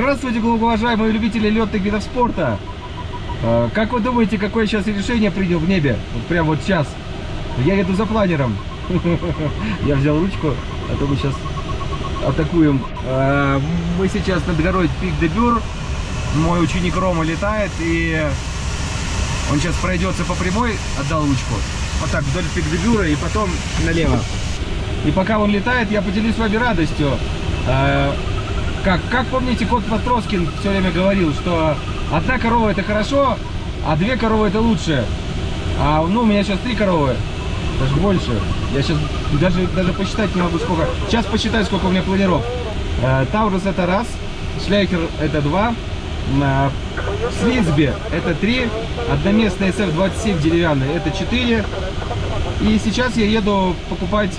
Здравствуйте, уважаемые любители летных видов спорта. Э, Как вы думаете, какое сейчас решение принял в небе? Вот прямо вот сейчас. Я еду за планером. Я взял ручку, а то мы сейчас атакуем. Э, Мы сейчас над горой Пик де Бюр. Мой ученик Рома летает, и он сейчас пройдется по прямой, отдал ручку. Вот так, вдоль Пик де Бюра и потом налево. И пока он летает, я поделюсь с вами радостью. Как, как помните, кот Матроскин все время говорил, что одна корова это хорошо, а две коровы это лучше. А ну, у меня сейчас три коровы, даже больше. Я сейчас даже, даже посчитать не могу сколько. Сейчас посчитаю, сколько у меня планиров. Э, Таурус это раз, Шляхер это два, э, Слизби это три, одноместный SF-27 деревянный это четыре. И сейчас я еду покупать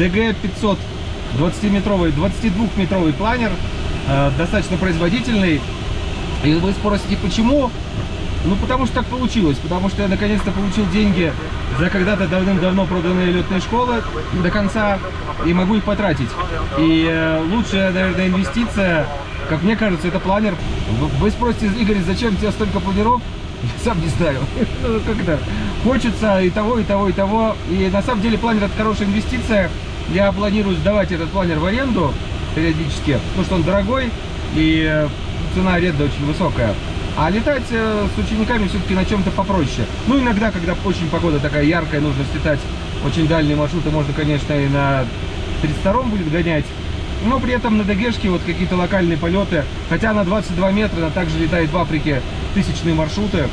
DG500 20-метровый, 22-метровый планер, э, достаточно производительный. И вы спросите, почему? Ну, потому что так получилось, потому что я наконец-то получил деньги за когда-то давным-давно проданные летные школы до конца и могу их потратить. И э, лучшая, наверное, инвестиция, как мне кажется, это планер. Вы, спросите, Игорь, зачем тебе столько планеров? Я сам не знаю. Ну, Как-то хочется и того, и того, и того. И на самом деле планер это хорошая инвестиция. Я планирую сдавать этот планер в аренду периодически, потому что он дорогой и э, цена аренды очень высокая. А летать э, с учениками все-таки на чем-то попроще. Ну, иногда, когда очень погода такая яркая, нужно слетать очень дальние маршруты, можно, конечно, и на 32-м будет гонять. Но при этом на Дагешке вот какие-то локальные полеты, хотя на 22 метра она также летает в Африке тысячные маршруты.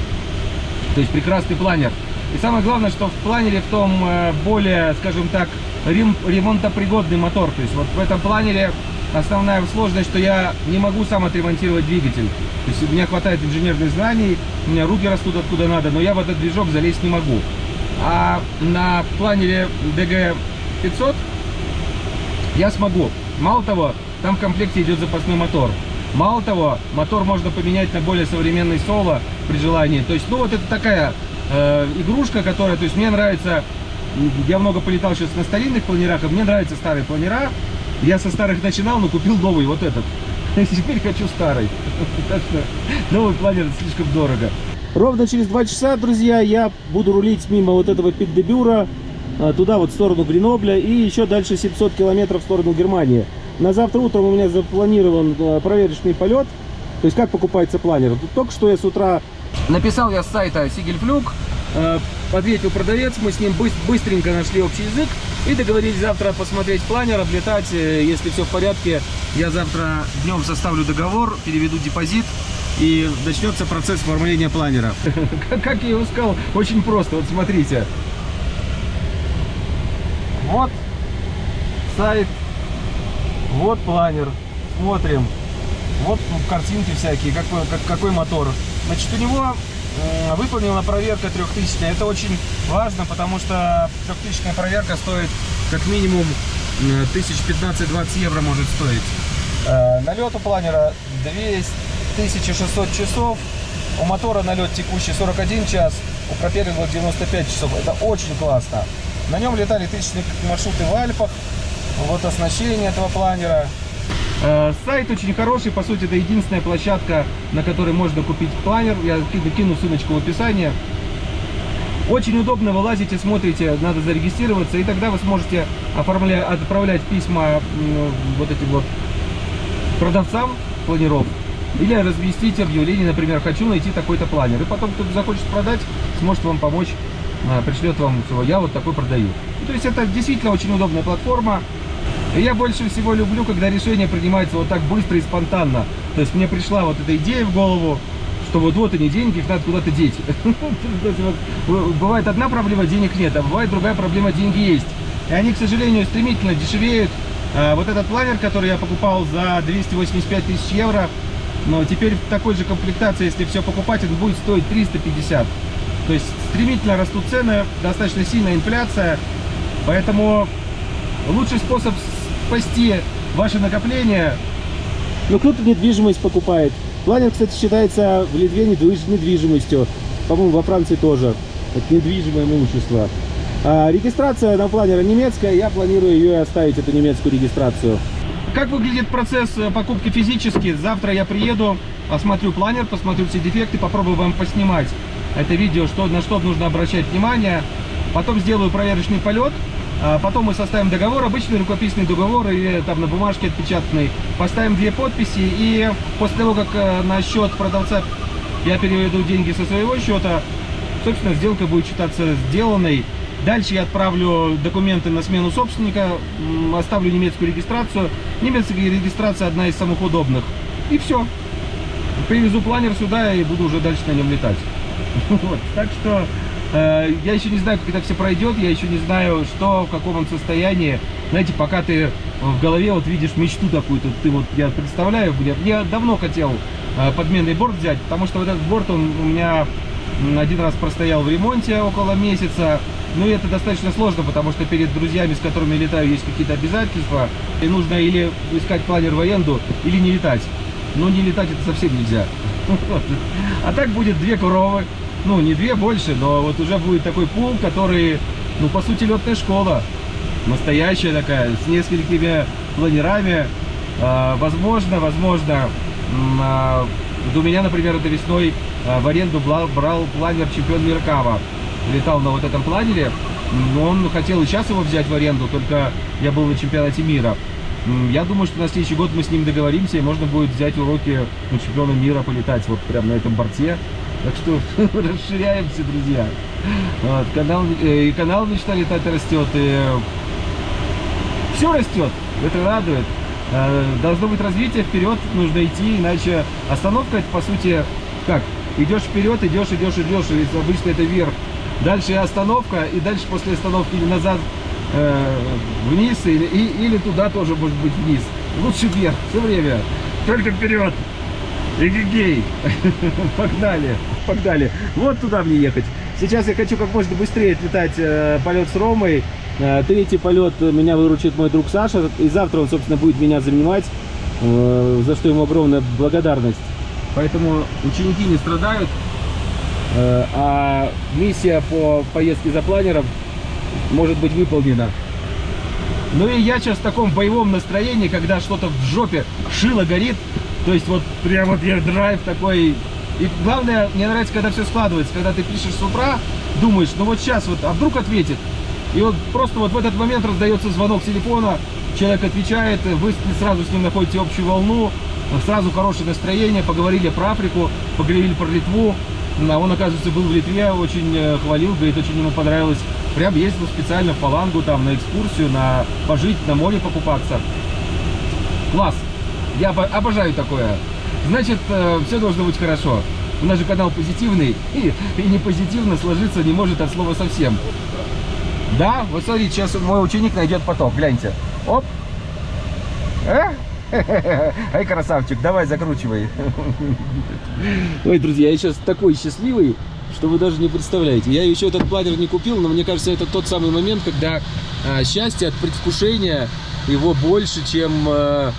То есть прекрасный планер. И самое главное, что в планере в том э, более, скажем так, рем- ремонтопригодный мотор. То есть вот в этом планере основная сложность, что я не могу сам отремонтировать двигатель. То есть у меня хватает инженерных знаний, у меня руки растут откуда надо, но я в этот движок залезть не могу. А на планере DG500 я смогу. Мало того, там в комплекте идет запасной мотор. Мало того, мотор можно поменять на более современный соло при желании. То есть, ну вот это такая э, игрушка, которая, то есть мне нравится, я много полетал сейчас на старинных планерах, и мне нравятся старые планера. Я со старых начинал, но купил новый, вот этот. Теперь хочу старый. Так что новый планер слишком дорого. Ровно через два часа, друзья, я буду рулить мимо вот этого Пик-де-Бюра, а, туда вот в сторону Гренобля и еще дальше 700 километров в сторону Германии. На завтра утром у меня запланирован э, проверочный полет. То есть как покупается планер? Только что я с утра написал я с сайта Сигельфлюк, э, ответил продавец, мы с ним быс- быстренько нашли общий язык и договорились завтра посмотреть планер, облетать, э, если все в порядке. Я завтра днем составлю договор, переведу депозит и начнется процесс оформления планера. Как я его сказал, очень просто, вот смотрите. Вот сайт, вот планер, смотрим. Вот картинки всякие, какой, как- какой мотор. Значит, у него э, выполнена проверка 3000. Это очень важно, потому что 3000 проверка стоит как минимум э, 1015-20 евро может стоить. Э, налет у планера 2600 часов. У мотора налет текущий 41 час, у пропеллера 95 часов. Это очень классно. На нем летали тысячные маршруты в Альпах. Вот оснащение этого планера. Э, Сайт очень хороший, по сути, это единственная площадка, на которой можно купить планер. Я кину, ссылочку в описании. Очень удобно, вы лазите, смотрите, надо зарегистрироваться, и тогда вы сможете оформлять, отправлять письма вот этим вот продавцам планеров. Или разместить объявление, например, хочу найти такой-то планер. И потом кто-то захочет продать, сможет вам помочь, а, пришлет вам, я вот такой продаю. То есть это действительно очень удобная платформа. И я больше всего люблю, когда решение принимается вот так быстро и спонтанно. То есть мне пришла вот эта идея в голову, что вот вот они деньги, их надо куда-то деть. Бывает одна проблема, денег нет, а бывает другая проблема, деньги есть. И они, к сожалению, стремительно дешевеют. А, Вот этот планер, который я покупал за 285 тысяч евро, но теперь в такой же комплектации, если все покупать, он будет стоить 350. То есть стремительно растут цены, достаточно сильная инфляция. Поэтому лучший способ спасти ваше накопление. Ну, кто-то недвижимость покупает. Планер, кстати, считается в Литве недвиж- недвижимостью. По-моему, во Франции тоже. Это недвижимое имущество. А регистрация на планера немецкая. Я планирую ее оставить, эту немецкую регистрацию. как выглядит процесс э, покупки физически? Завтра я приеду, осмотрю планер, посмотрю все дефекты, попробую вам поснимать это видео, что, на что нужно обращать внимание. Потом сделаю проверочный полет, потом мы составим договор, обычный рукописный договор или там на бумажке отпечатанный. Поставим две подписи и после того, как э, на счет продавца я переведу деньги со своего счета, собственно, сделка будет считаться сделанной. Дальше я отправлю документы на смену собственника, оставлю немецкую регистрацию. Немецкая регистрация одна из самых удобных. И все. Привезу планер сюда и буду уже дальше на нем летать. Вот. Так что э, я еще не знаю, как это все пройдет, я еще не знаю, что, в каком он состоянии. Знаете, пока ты в голове вот видишь мечту такую, то ты вот, я представляю, я, я давно хотел э, подменный борт взять, потому что вот этот борт, он у меня один раз простоял в ремонте около месяца. Ну и это достаточно сложно, потому что перед друзьями, с которыми летаю, есть какие-то обязательства. И нужно или искать планер в аренду, или не летать. Но не летать это совсем нельзя. А так будет две коровы. Ну, не две больше, но вот уже будет такой пул, который, ну, по сути, летная школа. Настоящая такая, с несколькими планерами. А, возможно, возможно, а, у меня, например, это весной а, в аренду брал, планер чемпион мира Кава. Летал на вот этом планере. Но он хотел и сейчас его взять в аренду, только я был на чемпионате мира. Я думаю, что на следующий год мы с ним договоримся, и можно будет взять уроки у чемпиона мира полетать вот прямо на этом борте. Так что расширяемся, друзья. Вот, канал, э, и канал Мечта летать растет, и все растет. Это радует. Э, должно быть развитие вперед, нужно идти, иначе остановка это по сути как? Идешь вперед, идешь, идешь, идешь, и обычно это вверх. Дальше остановка, и дальше после остановки или назад э, вниз, или, и, или туда тоже может быть вниз. Лучше вверх, все время. Только вперед. Эгегей. Погнали. Погнали. Вот туда мне ехать. Сейчас я хочу как можно быстрее отлетать э, полет с Ромой. Э, третий полет меня выручит мой друг Саша. И завтра он, собственно, будет меня занимать. Э, за что ему огромная благодарность. Поэтому ученики не страдают. Э, а миссия по поездке за планером может быть выполнена. Ну и я сейчас в таком боевом настроении, когда что-то в жопе шило горит. То есть вот прям вот я драйв такой. И главное, мне нравится, когда все складывается. Когда ты пишешь с утра, думаешь, ну вот сейчас вот, а вдруг ответит. И вот просто вот в этот момент раздается звонок телефона, человек отвечает, вы сразу с ним находите общую волну, сразу хорошее настроение, поговорили про Африку, поговорили про Литву. А он, оказывается, был в Литве, очень э, хвалил, говорит, очень ему понравилось. Прям ездил специально в Палангу, там, на экскурсию, на пожить, на море покупаться. Класс! Я обожаю такое. Значит, э, все должно быть хорошо. У нас же канал позитивный, и, и не позитивно сложиться не может от слова совсем. Да, вот смотрите, сейчас мой ученик найдет поток, гляньте. Оп! Э? Ай, красавчик, давай закручивай. Ой, друзья, я сейчас такой счастливый, что вы даже не представляете. Я еще этот планер не купил, но мне кажется, это тот самый момент, когда а, счастье от предвкушения его больше, чем а,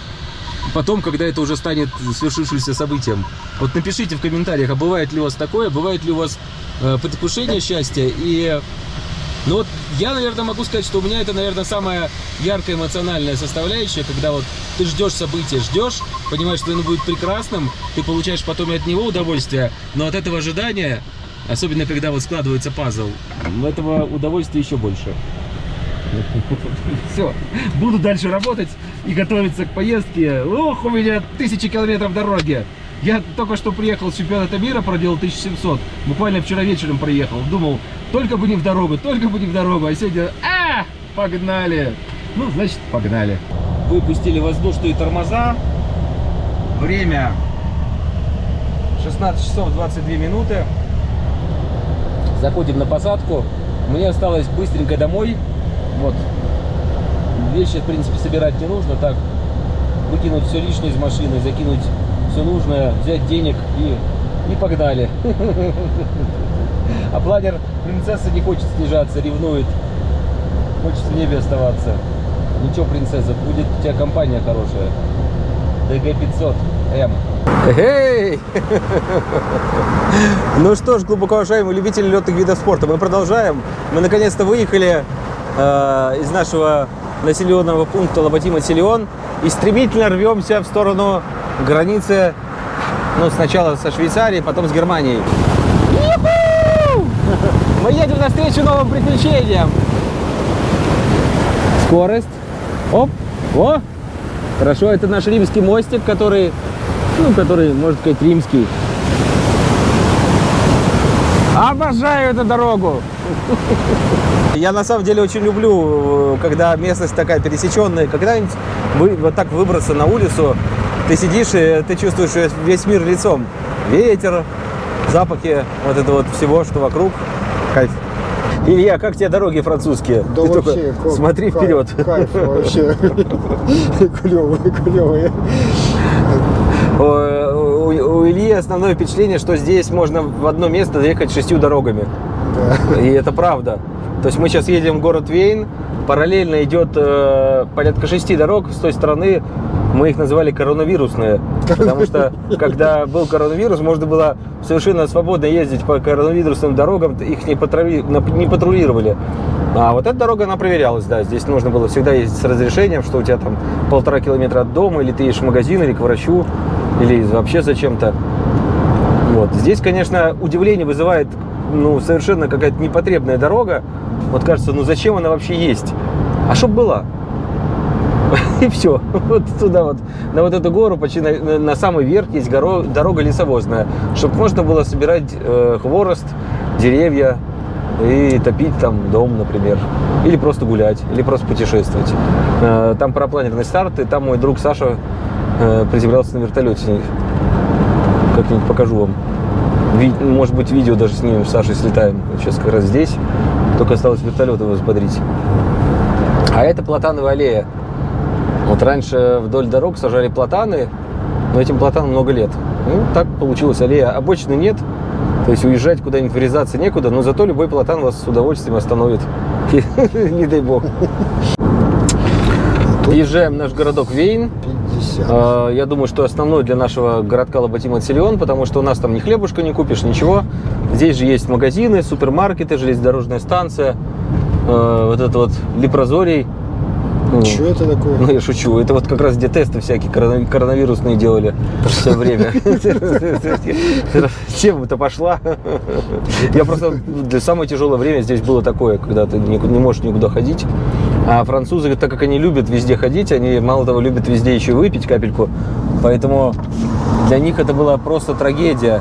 потом, когда это уже станет свершившимся событием. Вот напишите в комментариях, а бывает ли у вас такое, бывает ли у вас а, предвкушение счастья и ну вот я, наверное, могу сказать, что у меня это, наверное, самая яркая эмоциональная составляющая, когда вот ты ждешь события, ждешь, понимаешь, что оно будет прекрасным, ты получаешь потом и от него удовольствие, но от этого ожидания, особенно когда вот складывается пазл, этого удовольствия еще больше. Все, буду дальше работать и готовиться к поездке. Ох, у меня тысячи километров дороги. Я только что приехал с чемпионата мира, проделал 1700. Буквально вчера вечером приехал. Думал, только бы не в дорогу, только бы не в дорогу. А сегодня, а, погнали. Ну, значит, погнали. Выпустили воздушные тормоза. Время 16 часов 22 минуты. Заходим на посадку. Мне осталось быстренько домой. Вот. Вещи, в принципе, собирать не нужно. Так, выкинуть все лишнее из машины, закинуть все нужное, взять денег и, и погнали. А планер принцесса не хочет снижаться, ревнует. Хочет в небе оставаться. Ничего, принцесса, будет у тебя компания хорошая. ДГ-500М. Эй! Ну что ж, глубоко уважаемые любители летных видов спорта, мы продолжаем. Мы наконец-то выехали э, из нашего населенного пункта Лоботима-Силион. и стремительно рвемся в сторону границы, ну, сначала со Швейцарией, потом с Германией. Мы едем навстречу новым приключениям. Скорость. Оп. О! Хорошо, это наш римский мостик, который, ну, который, можно сказать, римский. Обожаю эту дорогу. Я на самом деле очень люблю, э, когда местность такая пересеченная, когда-нибудь вот так выбраться на улицу, ты сидишь и ты чувствуешь весь мир лицом. Ветер, запахи вот этого вот всего, что вокруг. Кайф. Илья, как тебе дороги французские? Да Ты вообще, только как- смотри кайф, вперед. Кайф вообще. Клевые, клевые. Ильи основное впечатление, что здесь можно в одно место доехать шестью дорогами. Да. И это правда. То есть мы сейчас едем в город Вейн, параллельно идет э, порядка шести дорог с той стороны. Мы их называли коронавирусные, потому что когда был коронавирус, можно было совершенно свободно ездить по коронавирусным дорогам, их не, патрули- не патрулировали. А вот эта дорога, она проверялась, да, здесь нужно было всегда ездить с разрешением, что у тебя там полтора километра от дома, или ты едешь в магазин, или к врачу, или вообще зачем-то. Вот. Здесь, конечно, удивление вызывает ну, совершенно какая-то непотребная дорога. Вот кажется, ну зачем она вообще есть? А чтоб была. И все. Вот туда вот, на вот эту гору, почти на, на- самый верх есть горо- дорога лесовозная, чтобы можно было собирать э, хворост, деревья и топить там дом, например. Или просто гулять, или просто путешествовать. Э, там парапланерный старт, и там мой друг Саша э, приземлялся на вертолете. Как-нибудь покажу вам. Ви- Может быть, видео даже снимем с Сашей, слетаем. Сейчас как раз здесь. Только осталось вертолет его взбодрить. А это платановая аллея. Вот раньше вдоль дорог сажали платаны, но этим платанам много лет. Ну, так получилась аллея. Обочины нет, то есть уезжать куда-нибудь врезаться некуда, но зато любой платан вас с удовольствием остановит. Не дай бог. Въезжаем в наш городок Вейн. 50. А, Я думаю, что основной для нашего городка Лоботима Силион, потому что у нас там ни хлебушка не купишь, ничего. Здесь же есть магазины, супермаркеты, железнодорожная станция, э, вот это вот Лепрозорий. Ну, Что это такое? Ну, я шучу. Это вот как раз где тесты всякие корона- коронавирусные делали все время. Тема-то пошла. Я просто... Для самое тяжелое время здесь было такое, когда ты не можешь никуда ходить. А французы, так как они любят везде ходить, они мало того любят везде еще выпить капельку. Поэтому для них это была просто трагедия.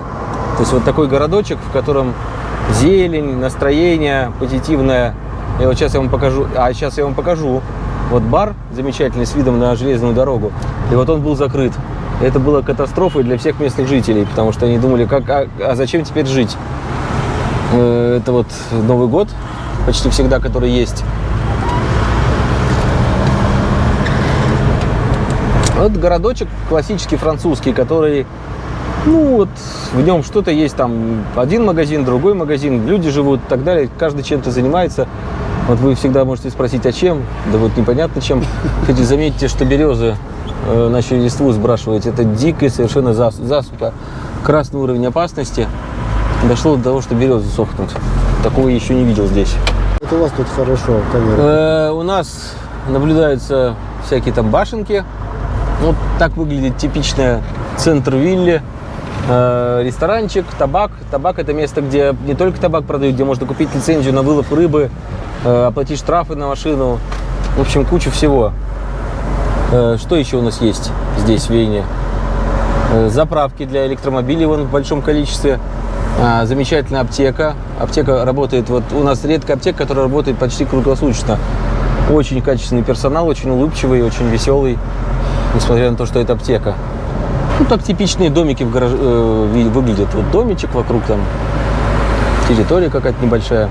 То есть вот такой городочек, в котором зелень, настроение позитивное. И вот сейчас я вам покажу. А сейчас я вам покажу. Вот бар замечательный с видом на железную дорогу. И вот он был закрыт. Это было катастрофой для всех местных жителей, потому что они думали, как, а, а зачем теперь жить? Э, Это вот Новый год, почти всегда, который есть. Вот городочек классический французский, который, ну вот, в нем что-то есть, там один магазин, другой магазин, люди живут и так далее, каждый чем-то занимается. Вот вы всегда можете спросить, а чем? Да вот непонятно чем. Кстати, заметьте, что березы э, начали листву сбрасывать. Это дикая совершенно зас- засуха. Красный уровень опасности. Дошло до того, что березы сохнут. Такого я еще не видел здесь. Это у вас тут хорошо, камера. Э, у нас наблюдаются всякие там башенки. Вот так выглядит типичная центр вилли. Э, ресторанчик, табак. Табак это место, где не только табак продают, где можно купить лицензию на вылов рыбы, э, оплатить штрафы на машину. В общем, куча всего. Э, что еще у нас есть здесь, в Вене? Заправки для электромобилей вон в большом количестве. Замечательная аптека. Аптека работает, вот у нас редкая аптека, которая работает почти круглосуточно. Очень качественный персонал, очень улыбчивый, очень веселый, несмотря на то, что это аптека. Ну, так типичные домики в гараж... э, выглядят. Вот домичек вокруг там, территория какая-то небольшая.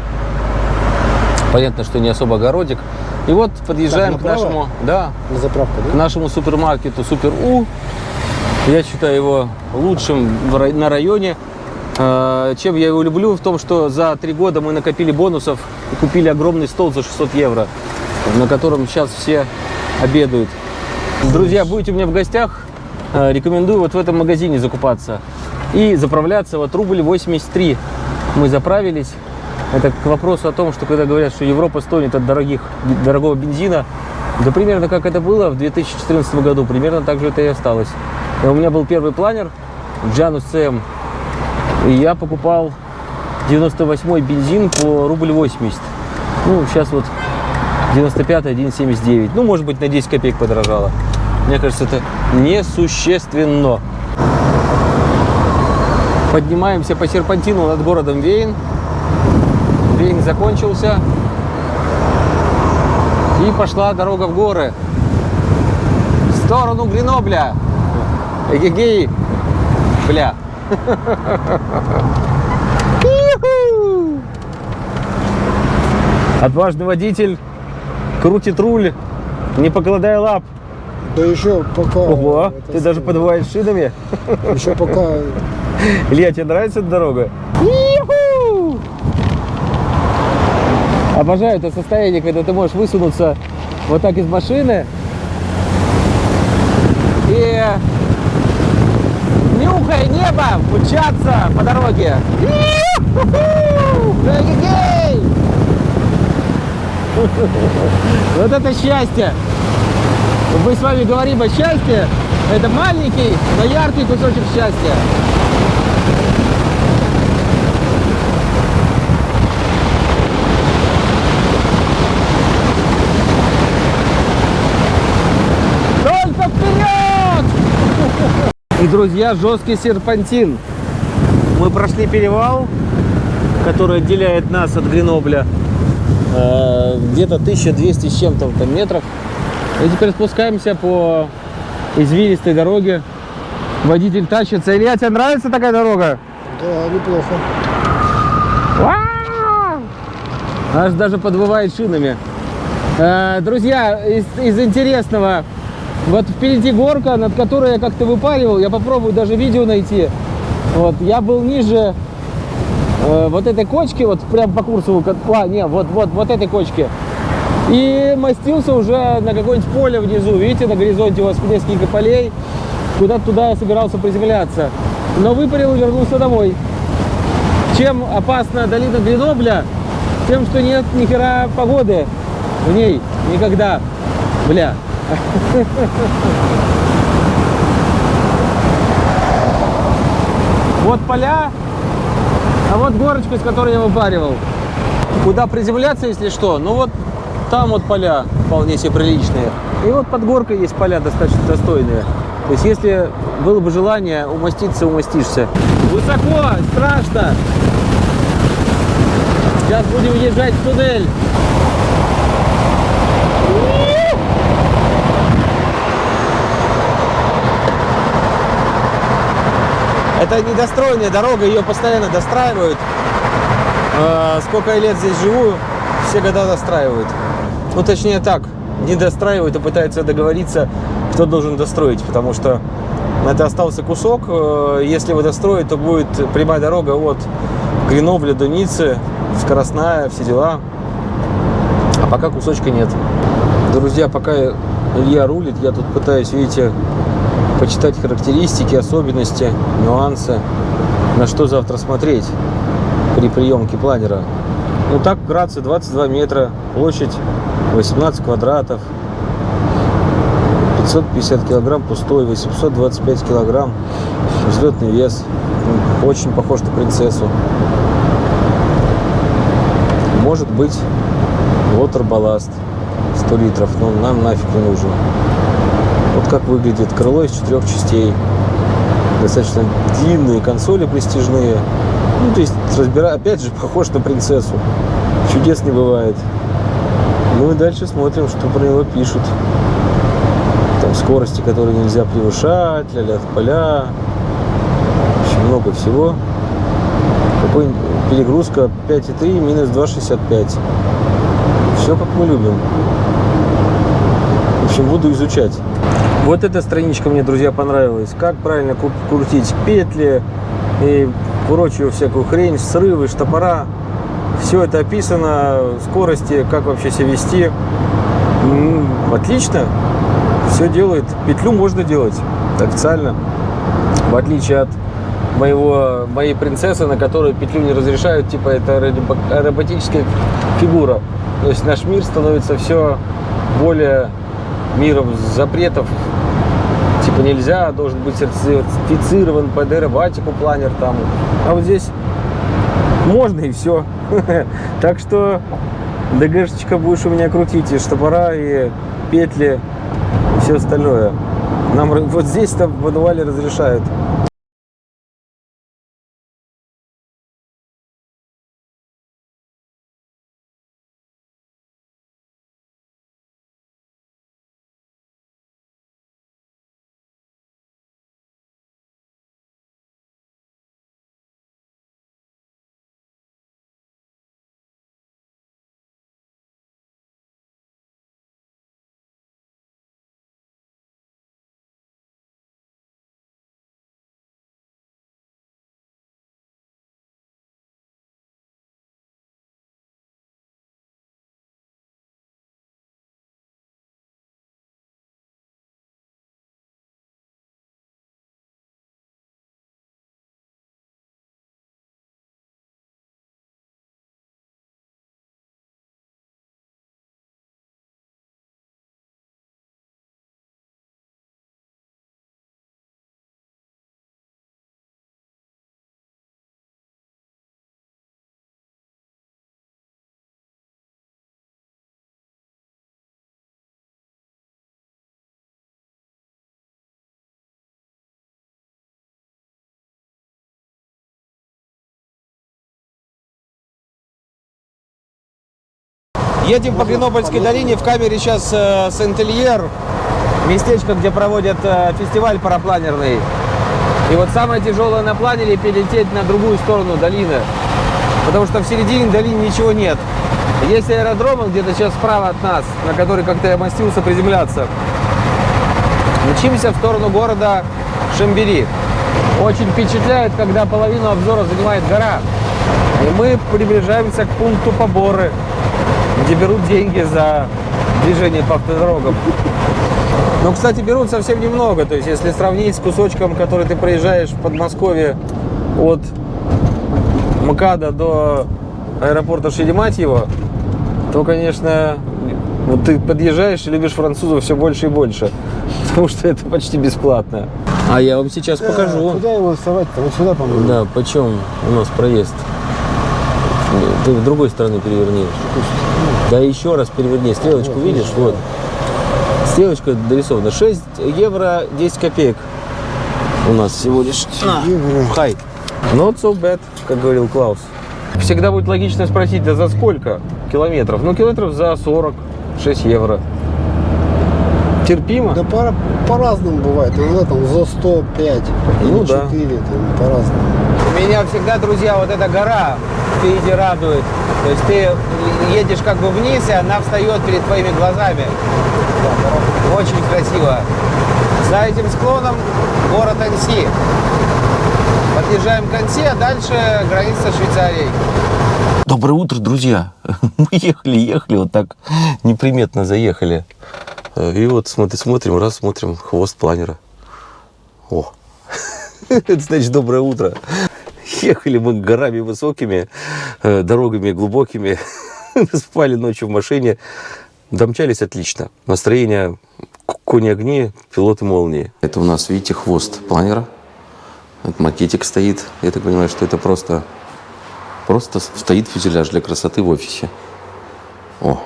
Понятно, что не особо огородик. И вот подъезжаем Так, к нашему, да, На заправку, к да? нашему супермаркету Супер У. Я считаю его лучшим в на районе. Э, Чем я его люблю? В том, что за три года мы накопили бонусов и купили огромный стол за 600 евро, на котором сейчас все обедают. Друзья, будете у меня в гостях, рекомендую вот в этом магазине закупаться и заправляться. Вот рубль 83 мы заправились. Это к вопросу о том, что когда говорят, что Европа стонет от дорогих, дорогого бензина, Да примерно как это было в 2014 году, примерно так же это и осталось. И у меня был первый планер, Janus CM, и я покупал 98 бензин по рубль 80. Ну, сейчас вот 95 1,79. Ну, может быть, на 10 копеек подорожало. Мне кажется, это несущественно. Поднимаемся по серпантину над городом Вейн. Вейн закончился. И пошла дорога в горы. В сторону Гренобля. Эгегей. Бля. Отважный водитель крутит руль, не покладая лап. Да еще пока... Ого, ты даже самое, подвываешь шинами. Еще пока... Илья, тебе нравится эта дорога? Обожаю это состояние, когда ты можешь высунуться вот так из машины и нюхая небо, мчаться по дороге. Вот это счастье! Мы с вами говорим о счастье. Это маленький, но яркий кусочек счастья. Только вперед! И, друзья, жесткий серпантин. Мы прошли перевал, который отделяет нас от Гренобля. Э, Где-то 1200 с чем-то метров. И теперь спускаемся по извилистой дороге. Водитель тащится. Илья, тебе нравится такая дорога? Да, неплохо. Аж даже подвывает шинами. Э, Друзья, из, из интересного, вот впереди горка, над которой я как-то выпаривал, я попробую даже видео найти. Вот, я был ниже э, вот этой кочки, вот прям по курсу, а, не, вот, вот, вот этой кочки. И мастился уже на какое-нибудь поле внизу. Видите, на горизонте у вас несколько полей. Куда-то туда собирался приземляться. Но выпарил и вернулся домой. Чем опасна долина Гренобля? Тем, что нет ни хера погоды в ней никогда. Бля. Вот поля, а вот горочка, с которой я выпаривал. Куда приземляться, если что? Ну вот там вот поля вполне себе приличные. И вот под горкой есть поля достаточно достойные. То есть если было бы желание умаститься, умастишься. Высоко, страшно. Сейчас будем въезжать в туннель. Это недостроенная дорога, ее постоянно достраивают. А, Сколько я лет здесь живу, все года достраивают. Ну, точнее так, не достраивают, а пытаются договориться, кто должен достроить, потому что это остался кусок. Э, Если его достроить, то будет прямая дорога от Гренобля до Ниццы, скоростная, все дела. А пока кусочка нет. Друзья, пока Илья рулит, я тут пытаюсь, видите, почитать характеристики, особенности, нюансы, на что завтра смотреть при приемке планера. Ну так, вкратце, 22 метра, площадь 18 квадратов, 550 килограмм пустой, 825 килограмм взлетный вес. Ну, Очень похож на принцессу. Может быть, water балласт 100 литров, но нам нафиг не нужен. Вот как выглядит крыло из четырех частей. Достаточно длинные консоли престижные. Ну, то есть, разбира... опять же, похож на принцессу. Чудес не бывает. Ну и дальше смотрим, что про него пишут. Там скорости, которые нельзя превышать, ля-ля поля. Очень много всего. Какой перегрузка 5,3 минус 2,65. Все как мы любим. В общем, буду изучать. Вот эта страничка мне, друзья, понравилась. Как правильно крутить петли и прочую всякую хрень, срывы, штопора. Все это описано, скорости, как вообще себя вести. Отлично. Все делает. Петлю можно делать официально. В отличие от моего, моей принцессы, на которую петлю не разрешают, типа это аэробатическая фигура. То есть наш мир становится все более миром запретов. Типа нельзя, должен быть сертифицирован под аэробатику планер там. А вот здесь можно и все. Так что ДГшечка будешь у меня крутить и штопора, и петли, и все остальное. Нам вот здесь-то в подвале разрешают. Едем по Гренобольской долине. В камере сейчас э, Сент-Ильер, местечко, где проводят э, фестиваль парапланерный. И вот самое тяжелое на планере перелететь на другую сторону долины. Потому что в середине долины ничего нет. Есть аэродром где-то сейчас справа от нас, на который как-то я мастился приземляться. Мчимся в сторону города Шамбери. Очень впечатляет, когда половину обзора занимает гора. И мы приближаемся к пункту поборы, где берут деньги за движение по автодорогам. Но, кстати, берут совсем немного. То есть, если сравнить с кусочком, который ты проезжаешь в Подмосковье от МКАДа до аэропорта Шереметьево, то, конечно, вот ты подъезжаешь и любишь французов все больше и больше. Потому что это почти бесплатно. А я вам сейчас покажу. Куда его совать-то? Вот сюда, по-моему. Да, почем у нас проезд? Ты с другой стороны переверни. Да еще раз переверни. Стрелочку Вот, видишь? Вот. Стрелочка дорисована. 6 евро 10 копеек у нас всего лишь. Евро. Хай. Not so bad, как говорил Клаус. Всегда будет логично спросить, да за сколько километров? Ну, километров за 46 евро. Терпимо? Да пора- по-разному бывает. Иногда там за 105 Ну или да. 4, там, по-разному. Меня всегда, друзья, вот эта гора впереди радует. То есть ты едешь как бы вниз, и она встает перед твоими глазами. Очень красиво. За этим склоном город Анси. Подъезжаем к Анси, а дальше граница с Швейцарией. Доброе утро, друзья. Мы ехали, ехали, вот так неприметно заехали. И вот смотри, смотрим, раз смотрим, хвост планера. О, это значит доброе утро. Ехали мы горами высокими, э, дорогами глубокими, спали ночью в машине, домчались отлично. Настроение к- кони-огни, пилоты молнии. Это у нас, видите, хвост планера. Вот макетик стоит. Я так понимаю, что это просто, просто стоит фюзеляж для красоты в офисе. О,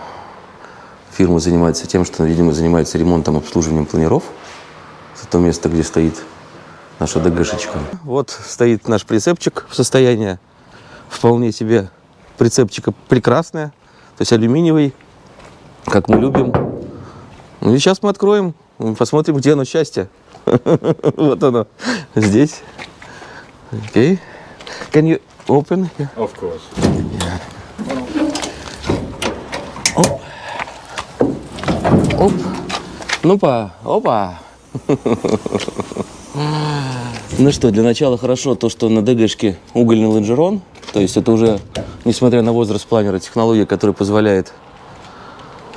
фирма занимается тем, что, видимо, занимается ремонтом, обслуживанием планеров. Это то место, где стоит наша ДГшечка. Вот стоит наш прицепчик в состоянии вполне себе прицепчика прекрасное, то есть алюминиевый, как мы любим. Ну и сейчас мы откроем, посмотрим, где оно счастье. Вот оно, здесь. Окей. Can you open? Of course. Оп. Ну-па, опа. Ну что, для начала хорошо то, что на ДГшке угольный лонжерон. То есть это уже, несмотря на возраст планера, технология, которая позволяет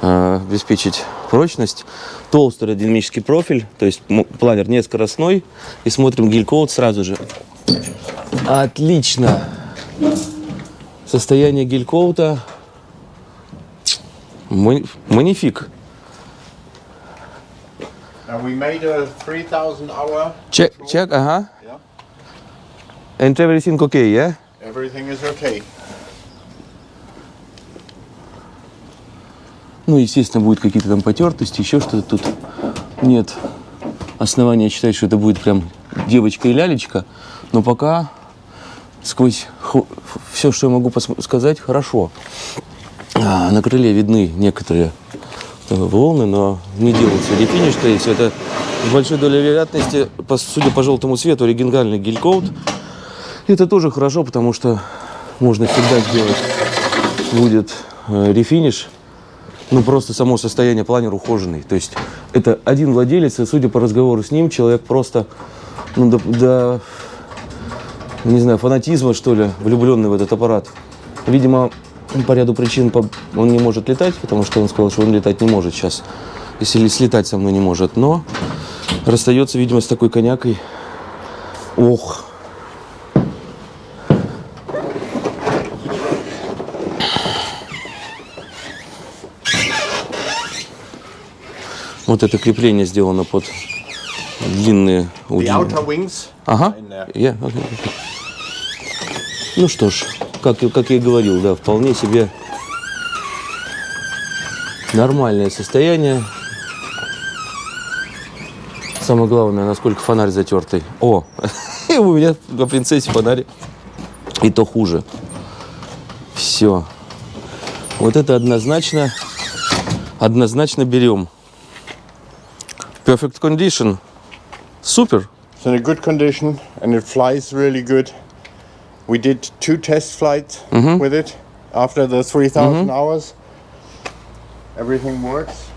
э, обеспечить прочность. Толстый аэродинамический профиль, то есть планер не скоростной. И смотрим гель-коут сразу же. Отлично. Состояние гель-коута. Мани- Манифик. Now we made a 3,000 hour. Check, check, ага. Yeah. And everything okay, yeah? Everything is okay. Ну, естественно, будут какие-то там потертости, еще что-то тут. Нет основания считать, что это будет прям девочка и лялечка. Но пока сквозь все, что я могу сказать, хорошо. А, на крыле видны некоторые волны, но не делается рефиниш, то есть это с большой долей вероятности, по- судя по желтому цвету, оригинальный гель-коут. Это тоже хорошо, потому что можно всегда сделать будет э, рефиниш, ну просто само состояние планер ухоженный. То есть это один владелец, и судя по разговору с ним, человек просто ну, до, до, не знаю, фанатизма, что ли, влюбленный в этот аппарат. Видимо, по ряду причин он не может летать, потому что он сказал, что он летать не может сейчас, если слетать со мной не может. Но расстается, видимо, с такой конякой. Ох, вот это крепление сделано под длинные wings Ага. окей, окей. Ну что ж, как, как я и говорил, да, вполне себе нормальное состояние. Самое главное, насколько фонарь затертый. О, у меня на принцессе фонарь и то хуже. Все. Вот это однозначно, однозначно берем. Perfect condition. Супер. It's in a good condition and it flies really good. We did two test flights with it after the 3,000 hours. Everything works.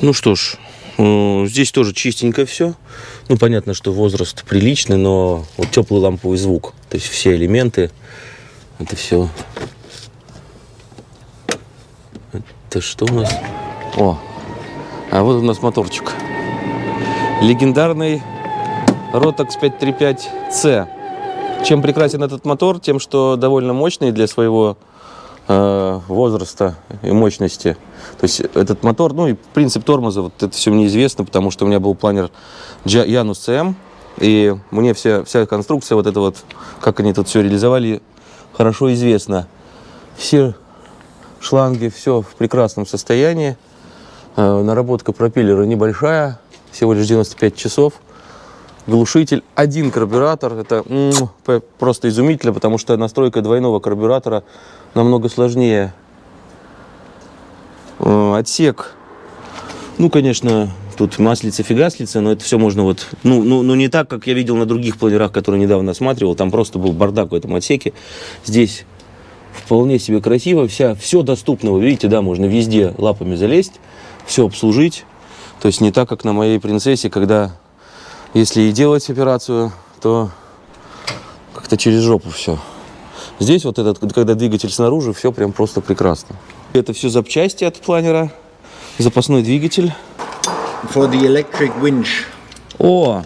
Ну что ж, э, здесь тоже чистенько все. Ну, понятно, что возраст приличный, но вот теплый ламповый звук. То есть все элементы, это все. Это что у нас? О, а вот у нас моторчик. Легендарный Rotax 535C. Чем прекрасен этот мотор? Тем, что довольно мощный для своего э, возраста и мощности. То есть этот мотор, ну и принцип тормоза, вот это все мне известно, потому что у меня был планер Janus CM, и мне вся, вся конструкция, вот это вот, как они тут все реализовали, хорошо известно. Все шланги, все в прекрасном состоянии. Э, Наработка пропеллера небольшая, всего лишь 95 часов. Глушитель, один карбюратор, это просто изумительно, потому что настройка двойного карбюратора намного сложнее. Э, Отсек, ну, конечно, тут маслица, фигаслица, но это все можно вот, ну, ну, ну, не так, как я видел на других планерах, которые недавно осматривал, там просто был бардак в этом отсеке. Здесь вполне себе красиво, вся, все доступно, вы видите, да, можно везде лапами залезть, все обслужить. То есть не так, как на моей принцессе, когда если и делать операцию, то как-то через жопу все. Здесь вот этот, когда двигатель снаружи, все прям просто прекрасно. Это все запчасти от планера, запасной двигатель. For the electric winch, О,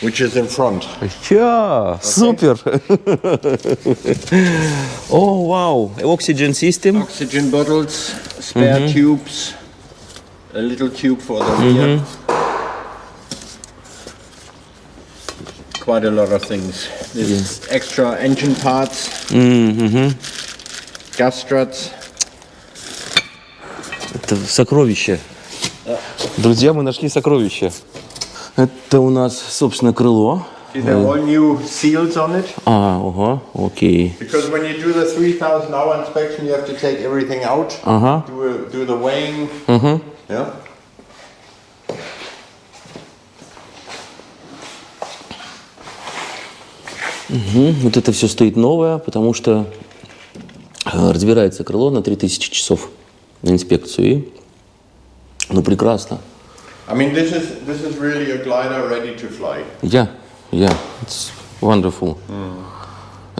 which is in front. я, супер. О, вау, oxygen system. Oxygen bottles, spare tubes, a little tube for the rear. Quite a lot of things. This extra engine parts, Мгм. gas struts. Это сокровище. Друзья, мы нашли сокровище. Это у нас, собственно, крыло. See, they're all new seals on it. А, ого, окей. Because when you do the 3000 hour inspection, you have to take everything out, Ага. do, a, do the weighing. Yeah. Мгм. Вот это все стоит новое, потому что э, разбирается крыло на 3000 часов на инспекцию. И, ну, прекрасно. I mean, this is this is really a glider ready to fly. Yeah, yeah, it's wonderful.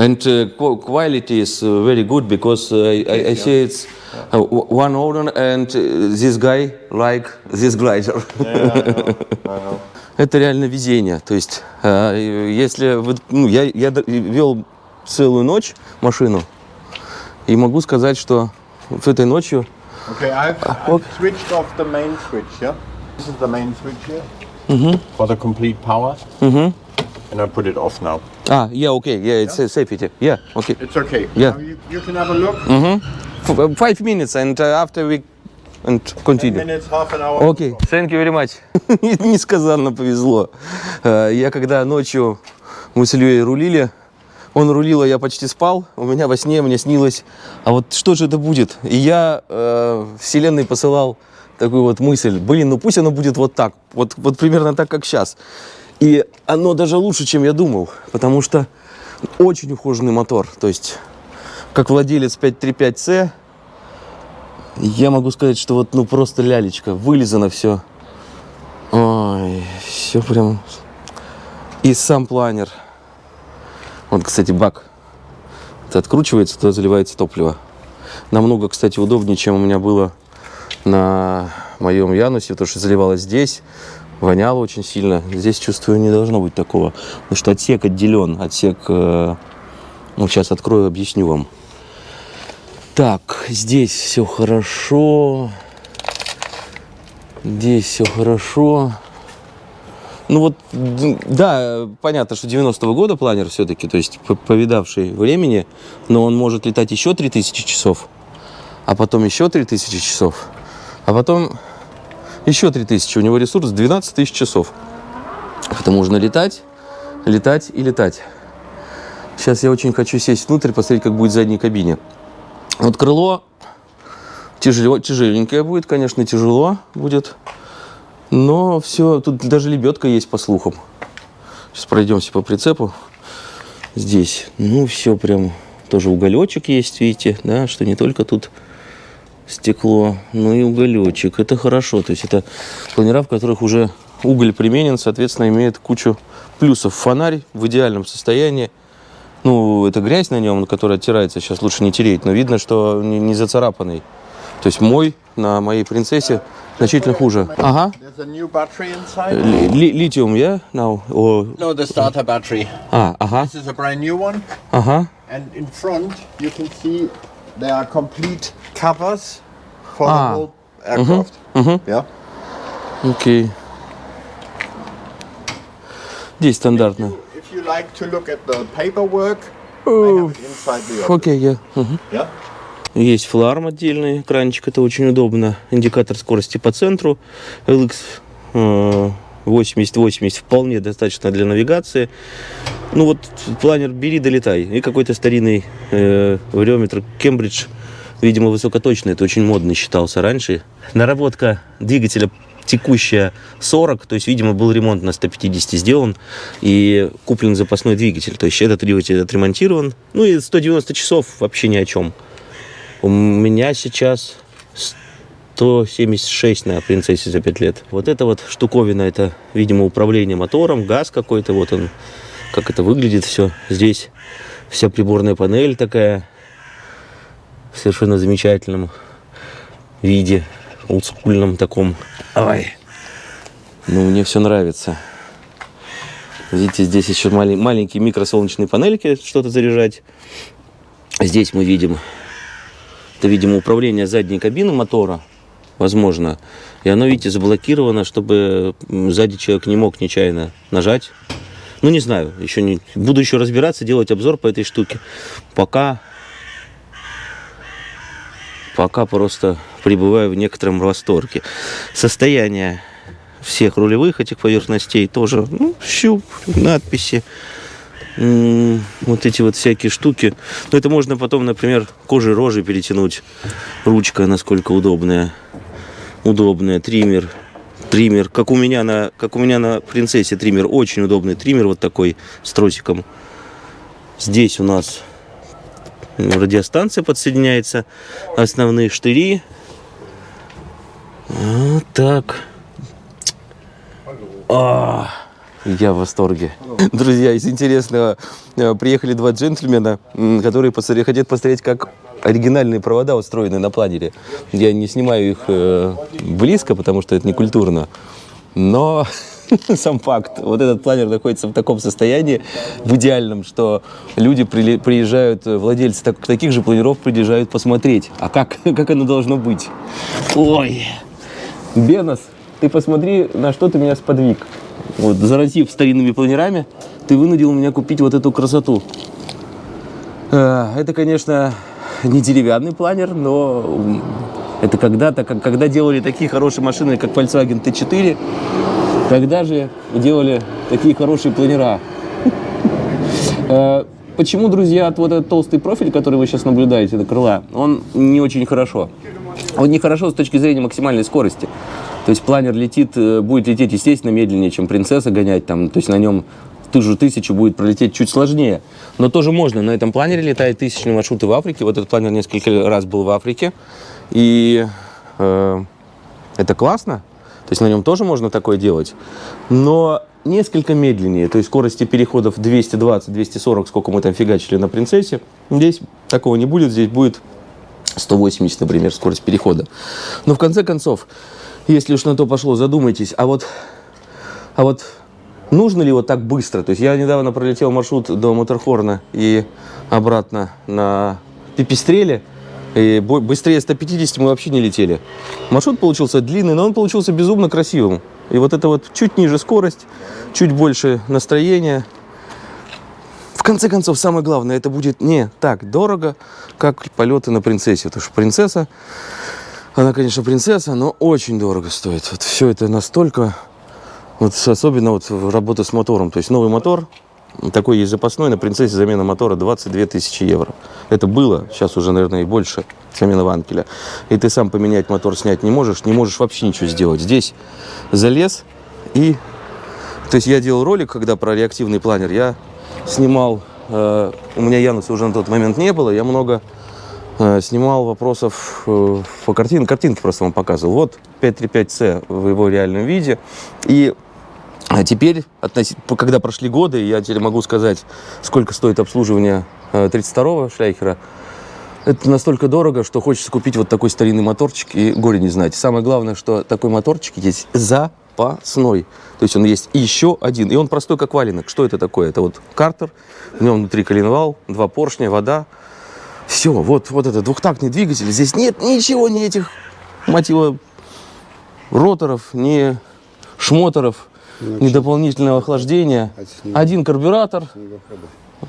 And uh, qu- quality is uh, very good because uh, I, I, I see it's uh, one owner and uh, this guy like this glider. Это реально везение. То есть, э, если вы- ну, я, я вел целую ночь машину, И могу сказать, что вот этой ночью... Okay, I've, I've switched off the main switch, yeah? This is the main switch here. For the complete power. And I put it off now. А, yeah, okay, yeah, it's uh, safety. Yeah, okay. It's okay. Yeah. Now you, you can have a look. F- uh, Five minutes and uh, after we and 10 continue. minutes, half an hour. Окей, thank you very much. Несказанно повезло. Э, Я когда ночью мы с Ильей рулили, он рулил, а я почти спал. У меня во сне мне снилось, а вот что же это будет? И я э, вселенной посылал такую вот мысль, блин, ну пусть оно будет вот так, вот, вот примерно так, как сейчас. И оно даже лучше, чем я думал, потому что очень ухоженный мотор. То есть, как владелец 535C, я могу сказать, что вот ну просто лялечка, вылизано все. Ой, все прям. И сам планер. Вот, кстати, бак. Это откручивается, туда заливается топливо. Намного, кстати, удобнее, чем у меня было на моем Янусе, потому что заливалось здесь, воняло очень сильно. Здесь, чувствую, не должно быть такого. Потому что отсек отделен. Отсек, э, ну, сейчас открою, объясню вам. Так, здесь все хорошо. Здесь все хорошо. Ну вот, да, понятно, что 90-го года планер все-таки, то есть по- повидавший времени, но он может летать еще 3000 часов, а потом еще 3000 часов, а потом еще 3000. У него ресурс 12 тысяч часов. Поэтому можно летать, летать и летать. Сейчас я очень хочу сесть внутрь, посмотреть, как будет в задней кабине. Вот крыло тяжело, тяжеленькое будет, конечно, тяжело будет. Но все, тут даже лебедка есть по слухам. Сейчас пройдемся по прицепу. Здесь, ну, все прям, тоже уголечек есть, видите, да, что не только тут стекло, но и уголечек. Это хорошо, то есть это планера, в которых уже уголь применен, соответственно, имеет кучу плюсов. Фонарь в идеальном состоянии. Ну, это грязь на нем, которая оттирается, сейчас лучше не тереть, но видно, что не, не зацарапанный. То есть мой на моей принцессе значительно хуже. Ага. There's a new battery inside. Ли- ли- Литиум, я? Or... No, the starter battery. А, ага, This is a brand new one. ага. And in front, you can see there are complete covers for Ah. the whole aircraft. Yeah. Окей. Здесь стандартно. If you like to look at the paperwork, inside the office. Окей, я. Мгм. Yeah. Есть фларм отдельный, экранчик, это очень удобно. Индикатор скорости по центру. LX э, 80-80 вполне достаточно для навигации. Ну вот планер бери, долетай. И какой-то старинный э, вариометр Кембридж, видимо, высокоточный. Это очень модно считался раньше. Наработка двигателя текущая 40, то есть, видимо, был ремонт на 150 сделан и куплен запасной двигатель. То есть этот двигатель отремонтирован. Ну и 190 часов вообще ни о чем. У меня сейчас 176 на принцессе за 5 лет. Вот эта вот штуковина, это, видимо, управление мотором, газ какой-то, вот он, как это выглядит все. Здесь вся приборная панель такая в совершенно замечательном виде, олдскульном таком. Ай. Ну, мне все нравится. Видите, здесь еще малень- маленькие микросолнечные панельки, что-то заряжать. Здесь мы видим это, видимо, управление задней кабины мотора, возможно. И оно, видите, заблокировано, чтобы сзади человек не мог нечаянно нажать. Ну, не знаю, еще не... Буду еще разбираться, делать обзор по этой штуке. Пока... Пока просто пребываю в некотором восторге. Состояние всех рулевых этих поверхностей тоже, ну, щуп, надписи. Вот эти вот всякие штуки. Но это можно потом, например, кожей рожи перетянуть. Ручка насколько удобная. Удобная. Триммер. Триммер. Как у меня на, как у меня на принцессе триммер. Очень удобный триммер вот такой с тросиком. Здесь у нас радиостанция подсоединяется. Основные штыри. Вот так. А, я в восторге. Друзья, из интересного, э, приехали два джентльмена, которые хотят посмотреть, как оригинальные провода устроены на планере. Я не снимаю их э, близко, потому что это не культурно. Но сам факт. Вот этот планер находится в таком состоянии, в идеальном, что люди приезжают, э, владельцы так- таких же планеров приезжают посмотреть. А как, как оно должно быть? Ой! Бенос, ты посмотри, на что ты меня сподвиг. Вот, заразив старинными планерами, ты вынудил меня купить вот эту красоту. Э, Это, конечно, не деревянный планер, но это когда-то, когда делали такие хорошие машины, как Volkswagen T4, тогда же делали такие хорошие планера. Э, Почему, друзья, вот этот толстый профиль, который вы сейчас наблюдаете до крыла, он не очень хорошо. Он нехорошо с точки зрения максимальной скорости. То есть планер летит, э, будет лететь, естественно, медленнее, чем принцесса гонять. Там, то есть на нем ту же тысячу будет пролететь чуть сложнее. Но тоже можно. На этом планере летают тысячные маршруты в Африке. Вот этот планер несколько раз был в Африке. И э, это классно. То есть на нем тоже можно такое делать. Но несколько медленнее. То есть скорости переходов 220-240, сколько мы там фигачили на принцессе. Здесь такого не будет. Здесь будет 180, например, скорость перехода. Но в конце концов, если уж на то пошло, задумайтесь, а вот, а вот нужно ли вот так быстро? То есть я недавно пролетел маршрут до Моторхорна и обратно на Пипистреле, и быстрее 150 мы вообще не летели. Маршрут получился длинный, но он получился безумно красивым. И вот это вот чуть ниже скорость, чуть больше настроения. Конце концов, самое главное, это будет не так дорого, как полеты на принцессе. Потому что принцесса, она, конечно, принцесса, но очень дорого стоит. Вот все это настолько, вот особенно вот работа с мотором. То есть новый мотор, такой есть запасной, на принцессе замена мотора 22 тысячи евро. Это было, сейчас уже, наверное, и больше, замена ванкеля. И ты сам поменять мотор, снять не можешь, не можешь вообще ничего сделать. Здесь залез и... То есть я делал ролик, когда про реактивный планер, я снимал, э, у меня Януса уже на тот момент не было, я много э, снимал вопросов э, по картинке, картинки просто вам показывал. Вот 535C в его реальном виде. И теперь, когда прошли годы, я теперь могу сказать, сколько стоит обслуживание э, 32-го шляйхера. Это настолько дорого, что хочется купить вот такой старинный моторчик и горе не знать. Самое главное, что такой моторчик есть запасной. То есть он есть еще один. И он простой, как валенок. Что это такое? Это вот картер, в нем внутри коленвал, два поршня, вода. Все, вот, вот это двухтактный двигатель. Здесь нет ничего, ни этих, его, роторов, ни шмоторов, ни дополнительного охлаждения. Снег- Один карбюратор.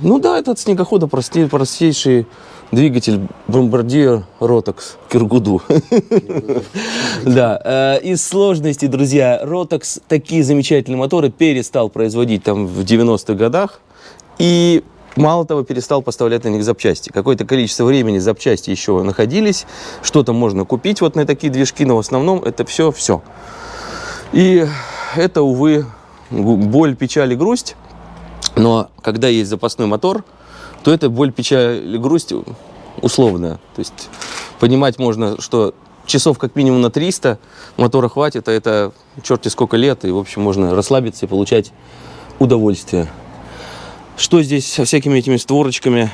Ну да, этот снегохода простей, простейший двигатель бомбардир Ротокс Киргуду. Да, э, из сложностей, друзья, Ротокс такие замечательные моторы перестал производить там в 90-х годах. И мало того, перестал поставлять на них запчасти. Какое-то количество времени запчасти еще находились. Что-то можно купить вот на такие движки, но в основном это все, все. И это, увы, боль, печаль и грусть. Но когда есть запасной мотор, то это боль, печаль и грусть условная. То есть понимать можно, что часов как минимум на 300 мотора хватит, а это черти сколько лет, и, в общем, можно расслабиться и получать удовольствие. Что здесь со всякими этими створочками?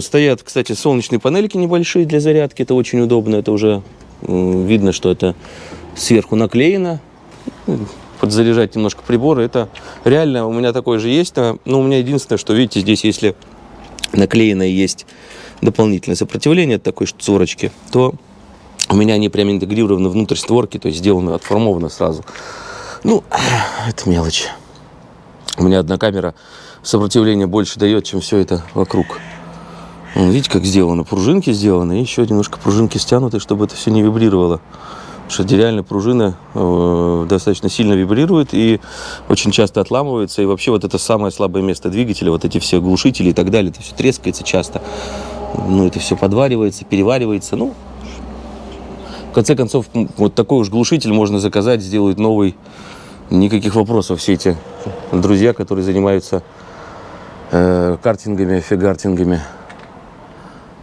Стоят, кстати, солнечные панельки небольшие для зарядки, это очень удобно, это уже видно, что это сверху наклеено, подзаряжать немножко приборы. Это реально у меня такое же есть. а, Но у меня единственное, что видите, здесь если наклеено и есть дополнительное сопротивление от такой створочки, то у меня они прям интегрированы внутрь створки, то есть сделаны, отформованы сразу. Ну, это мелочь. У меня одна камера сопротивление больше дает, чем все это вокруг. Видите, как сделано? Пружинки сделаны, еще немножко пружинки стянуты, чтобы это все не вибрировало. Что реально пружина э, достаточно сильно вибрирует и очень часто отламывается. И вообще вот это самое слабое место двигателя, вот эти все глушители и так далее, это все трескается часто. Ну, это все подваривается, переваривается. Ну, в конце концов, вот такой уж глушитель можно заказать, сделают новый. Никаких вопросов. Все эти друзья, которые занимаются э, картингами, фигартингами.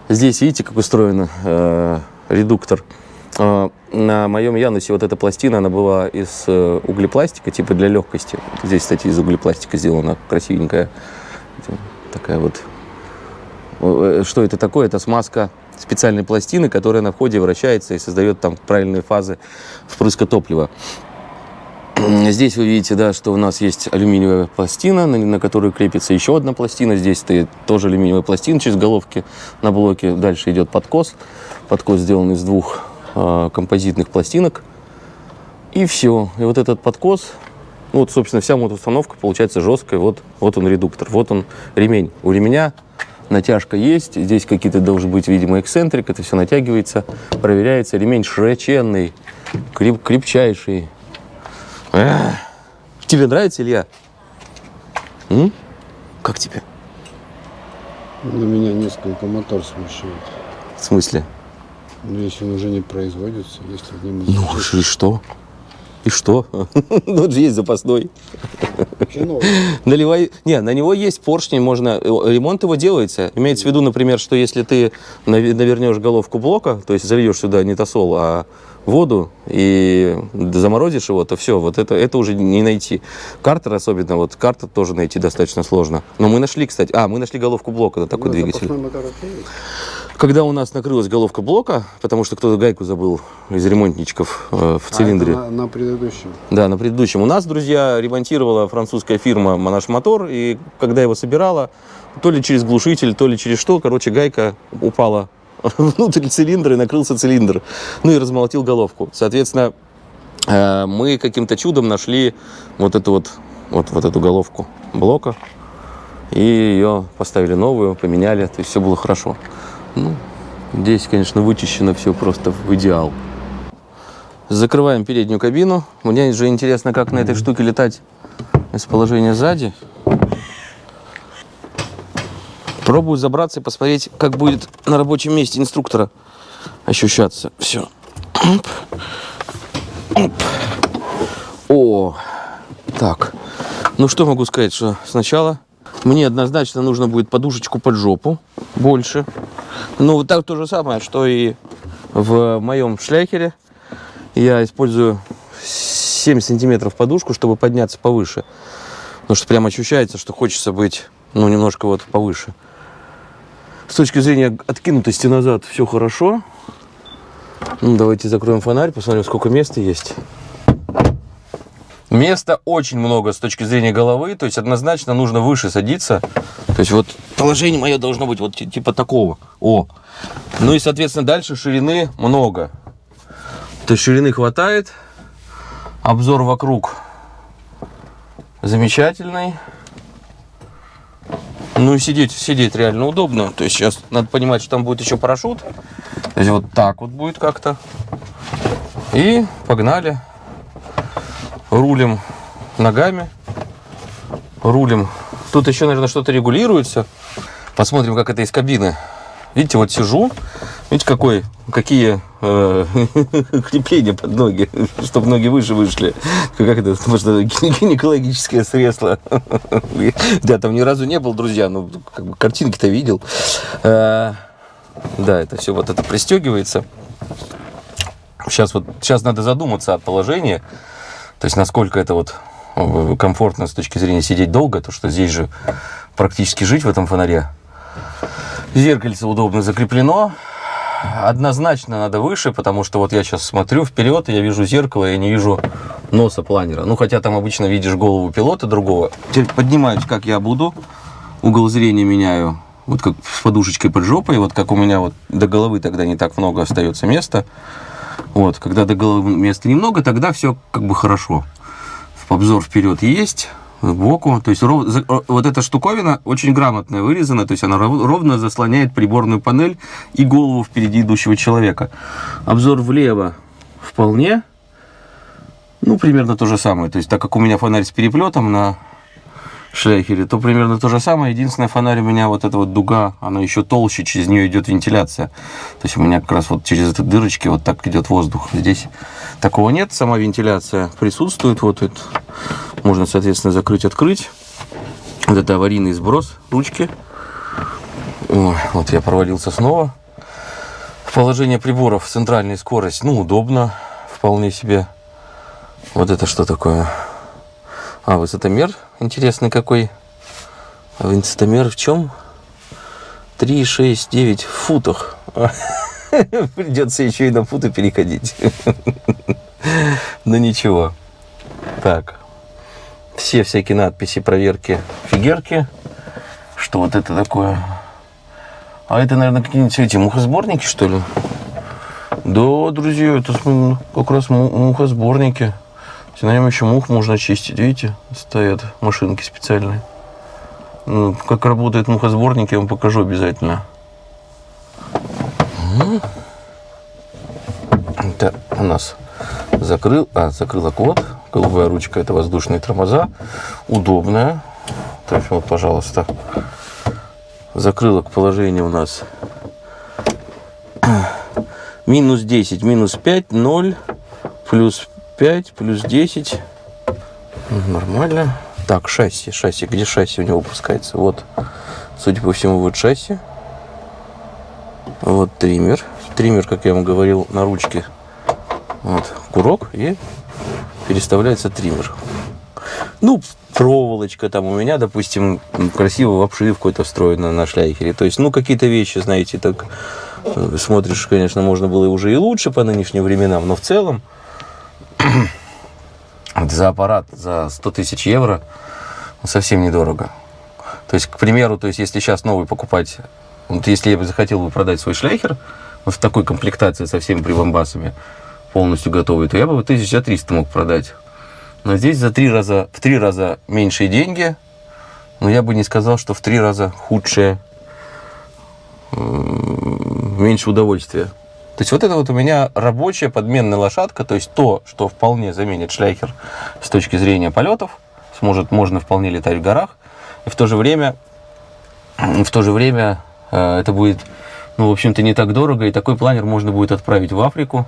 Здесь видите, как устроен э, редуктор. Э, на моем Янусе вот эта пластина, она была из э, углепластика, типа для легкости. Здесь, кстати, из углепластика сделана, красивенькая. Такая вот. Э, Что это такое? Это смазка специальной пластины, которая на входе вращается и создает там правильные фазы впрыска топлива. Здесь вы видите, да, что у нас есть алюминиевая пластина, на, на которую крепится еще одна пластина. Здесь стоит тоже алюминиевая пластина через головки на блоке. Дальше идет подкос. Подкос сделан из двух а, композитных пластинок. И все. И вот этот подкос, ну вот, собственно, вся мотоустановка получается жесткая. Вот, вот он редуктор, вот он ремень. У ременя натяжка есть, здесь какие-то должен быть, видимо, эксцентрик, это все натягивается, проверяется. Ремень широченный, креп- крепчайший. Эх. Тебе нравится, Илья? М? Как тебе? На меня несколько мотор смущает. В смысле? Но Если он уже не производится, если в нем Ну, и что? И что? Ну, вот же есть запасной. Наливай... Не, на него есть поршни, можно... э, Ремонт его делается. Имеется в виду, например, что если ты навернешь головку блока, то есть зальешь сюда не тосол, а воду и заморозишь его, то все, вот это, это уже не найти. Картер особенно, вот картер тоже найти достаточно сложно. Но мы нашли, кстати... А, мы нашли головку блока на такой Ну, двигатель. Когда у нас накрылась головка блока, потому что кто-то гайку забыл из ремонтничков э, в А, цилиндре. на, на предыдущем. Да, на предыдущем. У нас, друзья, ремонтировала французская фирма наш мотор, и когда его собирала, то ли через глушитель, то ли через что, короче, гайка упала внутрь цилиндра и накрылся цилиндр. Ну и размолотил головку. Соответственно, э, мы каким-то чудом нашли вот эту вот, вот, вот эту головку блока, и ее поставили новую, поменяли, то есть все было хорошо. Ну, здесь, конечно, вычищено все просто в идеал. Закрываем переднюю кабину. Мне же интересно, как на этой штуке летать из положения сзади. Пробую забраться и посмотреть, как будет на рабочем месте инструктора ощущаться. Все. Оп. Оп. О, так. Ну что могу сказать, что сначала мне однозначно нужно будет подушечку под жопу больше. Ну, так то же самое, что и в моем шляхере. Я использую 7 сантиметров подушку, чтобы подняться повыше. Потому что прям ощущается, что хочется быть, ну, немножко вот повыше. С точки зрения откинутости назад все хорошо. Ну, давайте закроем фонарь, посмотрим, сколько места есть. Места очень много с точки зрения головы, то есть однозначно нужно выше садиться. То есть вот положение мое должно быть вот ти- типа такого. О. Ну и, соответственно, дальше ширины много. То есть ширины хватает. Обзор вокруг замечательный. Ну и сидеть, сидеть реально удобно. То есть сейчас надо понимать, что там будет еще парашют. То есть вот так вот будет как-то. И погнали. Рулим ногами. Рулим. Тут еще, наверное, что-то регулируется. Посмотрим, как это из кабины. Видите, вот сижу. Видите, какой, какие э, крепления под ноги, чтобы ноги выше вышли. Как это, что гинекологическое средство. Я там ни разу не был, друзья, ну, как бы картинки-то видел. Э, Да, это все вот это пристегивается. Сейчас вот, сейчас надо задуматься о положении. То есть, насколько это вот э, комфортно с точки зрения сидеть долго, то что здесь же практически жить в этом фонаре. Зеркальце удобно закреплено. Однозначно надо выше, потому что вот я сейчас смотрю вперед, я вижу зеркало, я не вижу носа планера. Ну, хотя там обычно видишь голову пилота другого. Теперь поднимаюсь, как я буду. Угол зрения меняю. Вот как с подушечкой под жопой. Вот как у меня вот до головы тогда не так много остается места. Вот, когда до головы места немного, тогда все как бы хорошо. Обзор вперед есть, сбоку. То есть ров- о- вот эта штуковина очень грамотная вырезана, то есть она ров- ровно заслоняет приборную панель и голову впереди идущего человека. Обзор влево вполне. Ну, примерно то же самое. То есть, так как у меня фонарь с переплетом на шляхере, то примерно то же самое. Единственное, фонарь у меня вот эта вот дуга, она еще толще, через нее идет вентиляция. То есть у меня как раз вот через эти дырочки вот так идет воздух. Здесь такого нет, сама вентиляция присутствует. Вот это можно, соответственно, закрыть, открыть. Вот это аварийный сброс ручки. Ой, вот я провалился снова. Положение приборов, центральная скорость, ну, удобно, вполне себе. Вот это что такое? А, высотомер интересный какой. Высотомер в чем? 3, 6, 9 в футах. Придется еще и на футы переходить. Но ничего. Так. Все всякие надписи, проверки, фигерки. Что вот это такое? А это, наверное, какие-нибудь эти мухосборники, что ли? Да, друзья, это как раз му- мухосборники. На нем еще мух можно чистить, видите? Стоят машинки специальные. Ну, Как работает мухосборник, я вам покажу обязательно. Это у нас закрыл, а, закрылок вот. Голубая ручка, это воздушные тормоза. Удобная. Так, вот, пожалуйста. Закрылок положение у нас минус 10, минус 5, 0, плюс 5, плюс 10. Ну, Нормально. Так, шасси, шасси. Где шасси у него выпускается? Вот, судя по всему, вот шасси. Вот триммер. Триммер, как я вам говорил, на ручке. Вот, курок и переставляется триммер. Ну, проволочка там у меня, допустим, красиво в обшивку это встроено на шляйхере. То есть, ну, какие-то вещи, знаете, так э, смотришь, конечно, можно было уже и лучше по нынешним временам, но в целом за аппарат за 100 тысяч евро совсем недорого. То есть, к примеру, то есть, если сейчас новый покупать, вот если я бы захотел бы продать свой шляхер вот в такой комплектации со всеми прибамбасами, полностью готовый, то я бы 1300 мог продать. Но здесь за три раза, в три раза меньшие деньги, но я бы не сказал, что в три раза худшее, меньше удовольствия. То есть вот это вот у меня рабочая подменная лошадка, то есть то, что вполне заменит шляхер с точки зрения полетов, сможет, можно вполне летать в горах, и в то же время, в то же время э, это будет, ну, в общем-то, не так дорого, и такой планер можно будет отправить в Африку,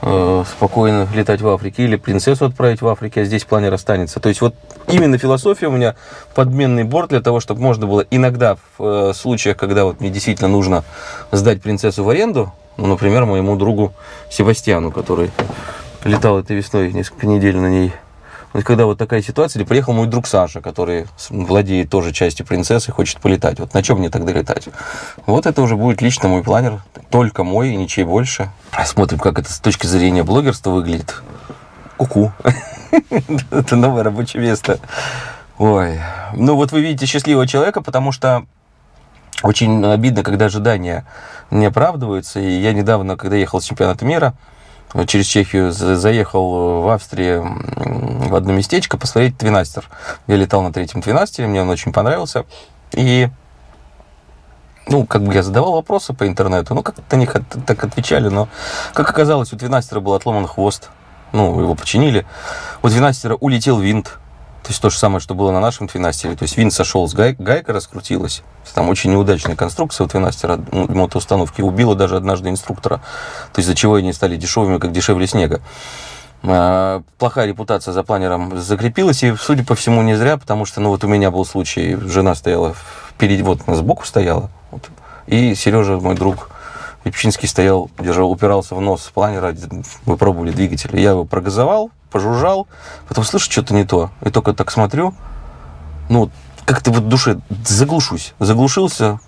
э, спокойно летать в Африке, или принцессу отправить в Африке, а здесь планер останется. То есть вот именно философия у меня подменный борт для того, чтобы можно было иногда в э, случаях, когда вот мне действительно нужно сдать принцессу в аренду, ну, например, моему другу Себастьяну, который летал этой весной несколько недель на ней. Вот когда вот такая ситуация, или приехал мой друг Саша, который владеет тоже частью принцессы, хочет полетать. Вот на чем мне тогда летать? Вот это уже будет лично мой планер, только мой и ничей больше. Смотрим, как это с точки зрения блогерства выглядит. Ку-ку. Это новое рабочее место. Ой. Ну вот вы видите счастливого человека, потому что очень обидно, когда ожидания не оправдываются. И я недавно, когда ехал с чемпионата мира, через Чехию за- заехал в Австрии в одно местечко посмотреть твинастер. Я летал на третьем твинастере, мне он очень понравился. И ну, как бы я задавал вопросы по интернету, ну, как-то на них от- так отвечали, но, как оказалось, у Твинастера был отломан хвост, ну, его починили. У Твинастера улетел винт, то есть то же самое, что было на нашем Твинастере, то есть винт сошел с гай- гайка, раскрутилась. Там очень неудачная конструкция у Твинастера, ну, мотоустановки, убила даже однажды инструктора, то есть из-за чего они стали дешевыми, как дешевле снега. А, Плохая репутация за планером закрепилась, и, судя по всему, не зря, потому что, ну, вот у меня был случай, жена стояла впереди, вот она сбоку стояла, вот, и Сережа, мой друг, Лепчинский стоял, держал, упирался в нос планера, мы пробовали двигатель. Я его прогазовал, пожужжал, потом слышу, что-то не то. И только так смотрю, ну, как-то вот в душе заглушусь. Заглушился,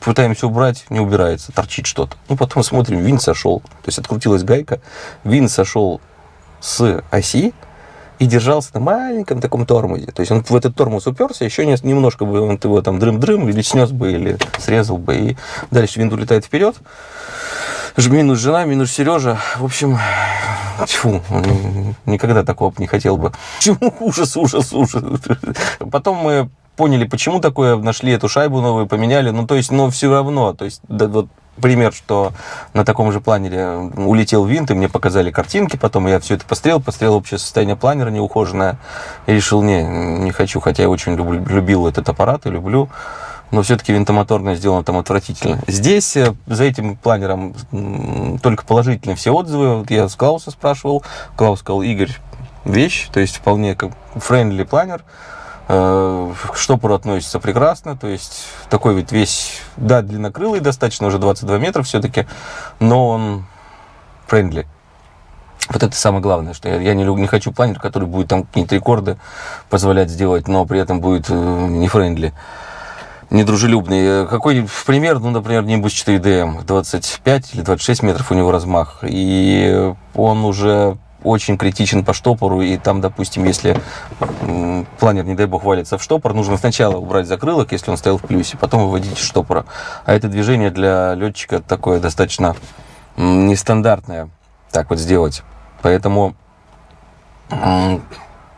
пытаемся убрать, не убирается, торчит что-то. Ну, потом смотрим, винт сошел. То есть открутилась гайка, винт сошел с оси и держался на маленьком таком тормозе. То есть он в этот тормоз уперся, еще не- немножко бы он его там дрым-дрым или снес бы, или срезал бы, и дальше винт улетает вперед. Минус жена, минус Сережа. В общем, тьфу, никогда такого не хотел бы. Чему ужас, ужас, ужас. Потом мы поняли, почему такое, нашли эту шайбу новую, поменяли. Ну, то есть, но все равно, то есть, да, вот пример, что на таком же планере улетел винт, и мне показали картинки, потом я все это пострел, пострел общее состояние планера неухоженное, и решил, не, не хочу, хотя я очень люблю- любил этот аппарат и люблю, но все-таки винтомоторное сделано там отвратительно. Здесь э, за этим планером только положительные все отзывы. Вот я с Клауса спрашивал, Клаус сказал, Игорь, вещь, то есть вполне как friendly планер. Э, К штопору относится прекрасно, то есть такой ведь весь, да, длиннокрылый достаточно, уже 22 метра все-таки, но он friendly. Вот это самое главное, что я, я не, не хочу планер, который будет там какие-то рекорды позволять сделать, но при этом будет э, не френдли недружелюбный. Э, Какой пример, ну, например, Nimbus 4DM, 25 или 26 метров у него размах, и он уже очень критичен по штопору, и там, допустим, если планер, не дай бог, валится в штопор, нужно сначала убрать закрылок, если он стоял в плюсе, потом выводить из штопора. А это движение для летчика такое достаточно нестандартное, так вот сделать. Поэтому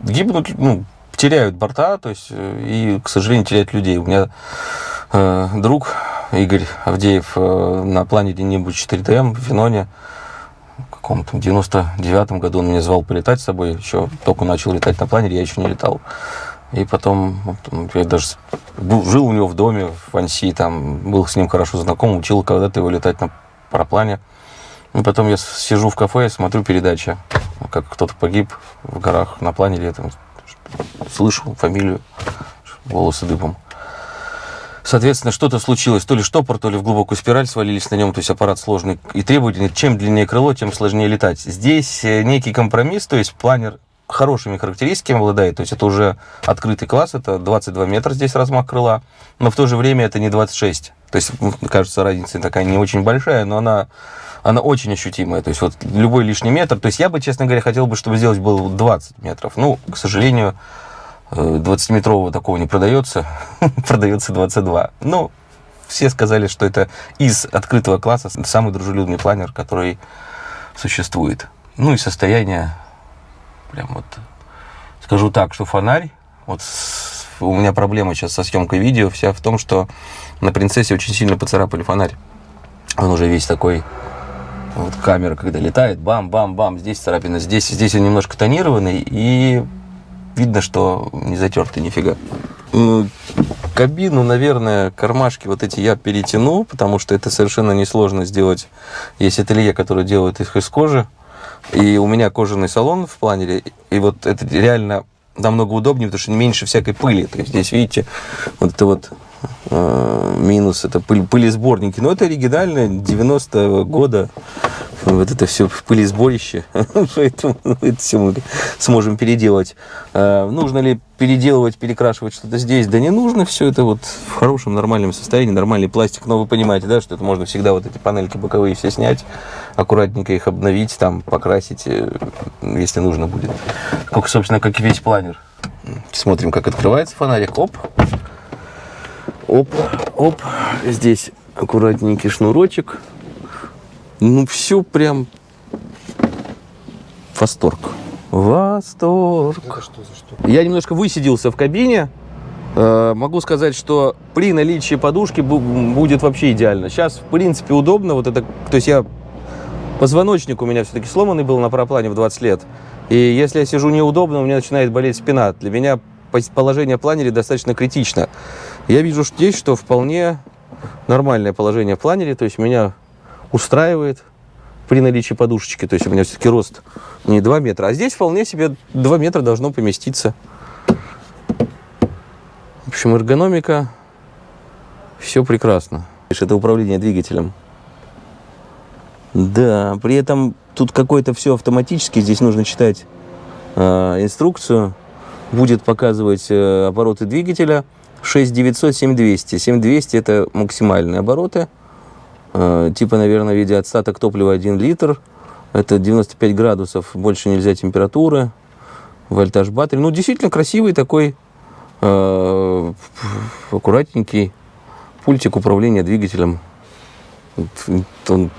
гибнут, ну, теряют борта, то есть, э, и, к сожалению, теряют людей. У меня э, друг Игорь Авдеев э, на планере Небу 4ТМ в Феноне каком-то 99-м году он меня звал полетать с собой, еще только начал летать на планере, я еще не летал. И потом я даже жил у него в доме в Анси, там был с ним хорошо знаком, учил когда-то его летать на параплане. И потом я сижу в кафе, смотрю передачи, как кто-то погиб в горах на планере, там слышу фамилию, волосы дыбом. Соответственно, что-то случилось, то ли штопор, то ли в глубокую спираль свалились на нем, то есть аппарат сложный и требовательный. Чем длиннее крыло, тем сложнее летать. Здесь э, некий компромисс, то есть планер хорошими характеристиками обладает, то есть это уже открытый класс, это 22 метра здесь размах крыла, но в то же время это не 26. То есть, кажется, разница такая не очень большая, но она, она очень ощутимая. То есть вот любой лишний метр, то есть я бы, честно говоря, хотел бы, чтобы сделать было 20 метров. Ну, к сожалению, 20-метрового такого не продается, продается 22. Ну, все сказали, что это из открытого класса самый дружелюбный планер, который существует. Ну и состояние, прям вот, скажу так, что фонарь, вот у меня проблема сейчас со съемкой видео вся в том, что на принцессе очень сильно поцарапали фонарь. Он уже весь такой, вот камера, когда летает, бам-бам-бам, здесь царапина, здесь, здесь он немножко тонированный, и видно, что не затертый нифига. Ну, Кабину, наверное, кармашки вот эти я перетяну, потому что это совершенно несложно сделать. Есть ателье, которое делает их из кожи. И у меня кожаный салон в планере. И вот это реально намного удобнее, потому что меньше всякой пыли. То есть здесь, видите, вот это вот минус, это пыль, пылесборники. Но это оригинальное 90-го года. Вот это все пылесборище. Поэтому это все мы сможем переделать. Э, нужно ли переделывать, перекрашивать что-то здесь? Да не нужно. Все это вот в хорошем, нормальном состоянии, нормальный пластик. Но вы понимаете, да, что это можно всегда вот эти панельки боковые все снять, аккуратненько их обновить, там, покрасить, э, если нужно будет. Как, собственно, как и весь планер. Смотрим, как открывается фонарик. Оп. Оп, оп. Здесь аккуратненький шнурочек. Ну, все прям восторг. Восторг. Это что за? Я немножко высиделся в кабине. Э, Могу сказать, что при наличии подушки бу- будет вообще идеально. Сейчас, в принципе, удобно. Вот это, то есть я позвоночник у меня все-таки сломанный был на параплане в 20 лет. И если я сижу неудобно, у меня начинает болеть спина. Для меня положение в планере достаточно критично. Я вижу здесь, что вполне нормальное положение в планере. То есть меня устраивает при наличии подушечки. То есть у меня все-таки рост не 2 метра. А здесь вполне себе 2 метра должно поместиться. В общем, эргономика, все прекрасно. Это управление двигателем. Да, при этом тут какое-то все автоматически. Здесь нужно читать э, инструкцию. Будет показывать э, обороты двигателя 6900, 7200. 7200 это максимальные обороты. Э, типа, наверное, в виде отстаток топлива 1 литр. Это 95 градусов, больше нельзя температуры. Вольтаж батареи. Ну, действительно красивый такой э, аккуратненький пультик управления двигателем. Он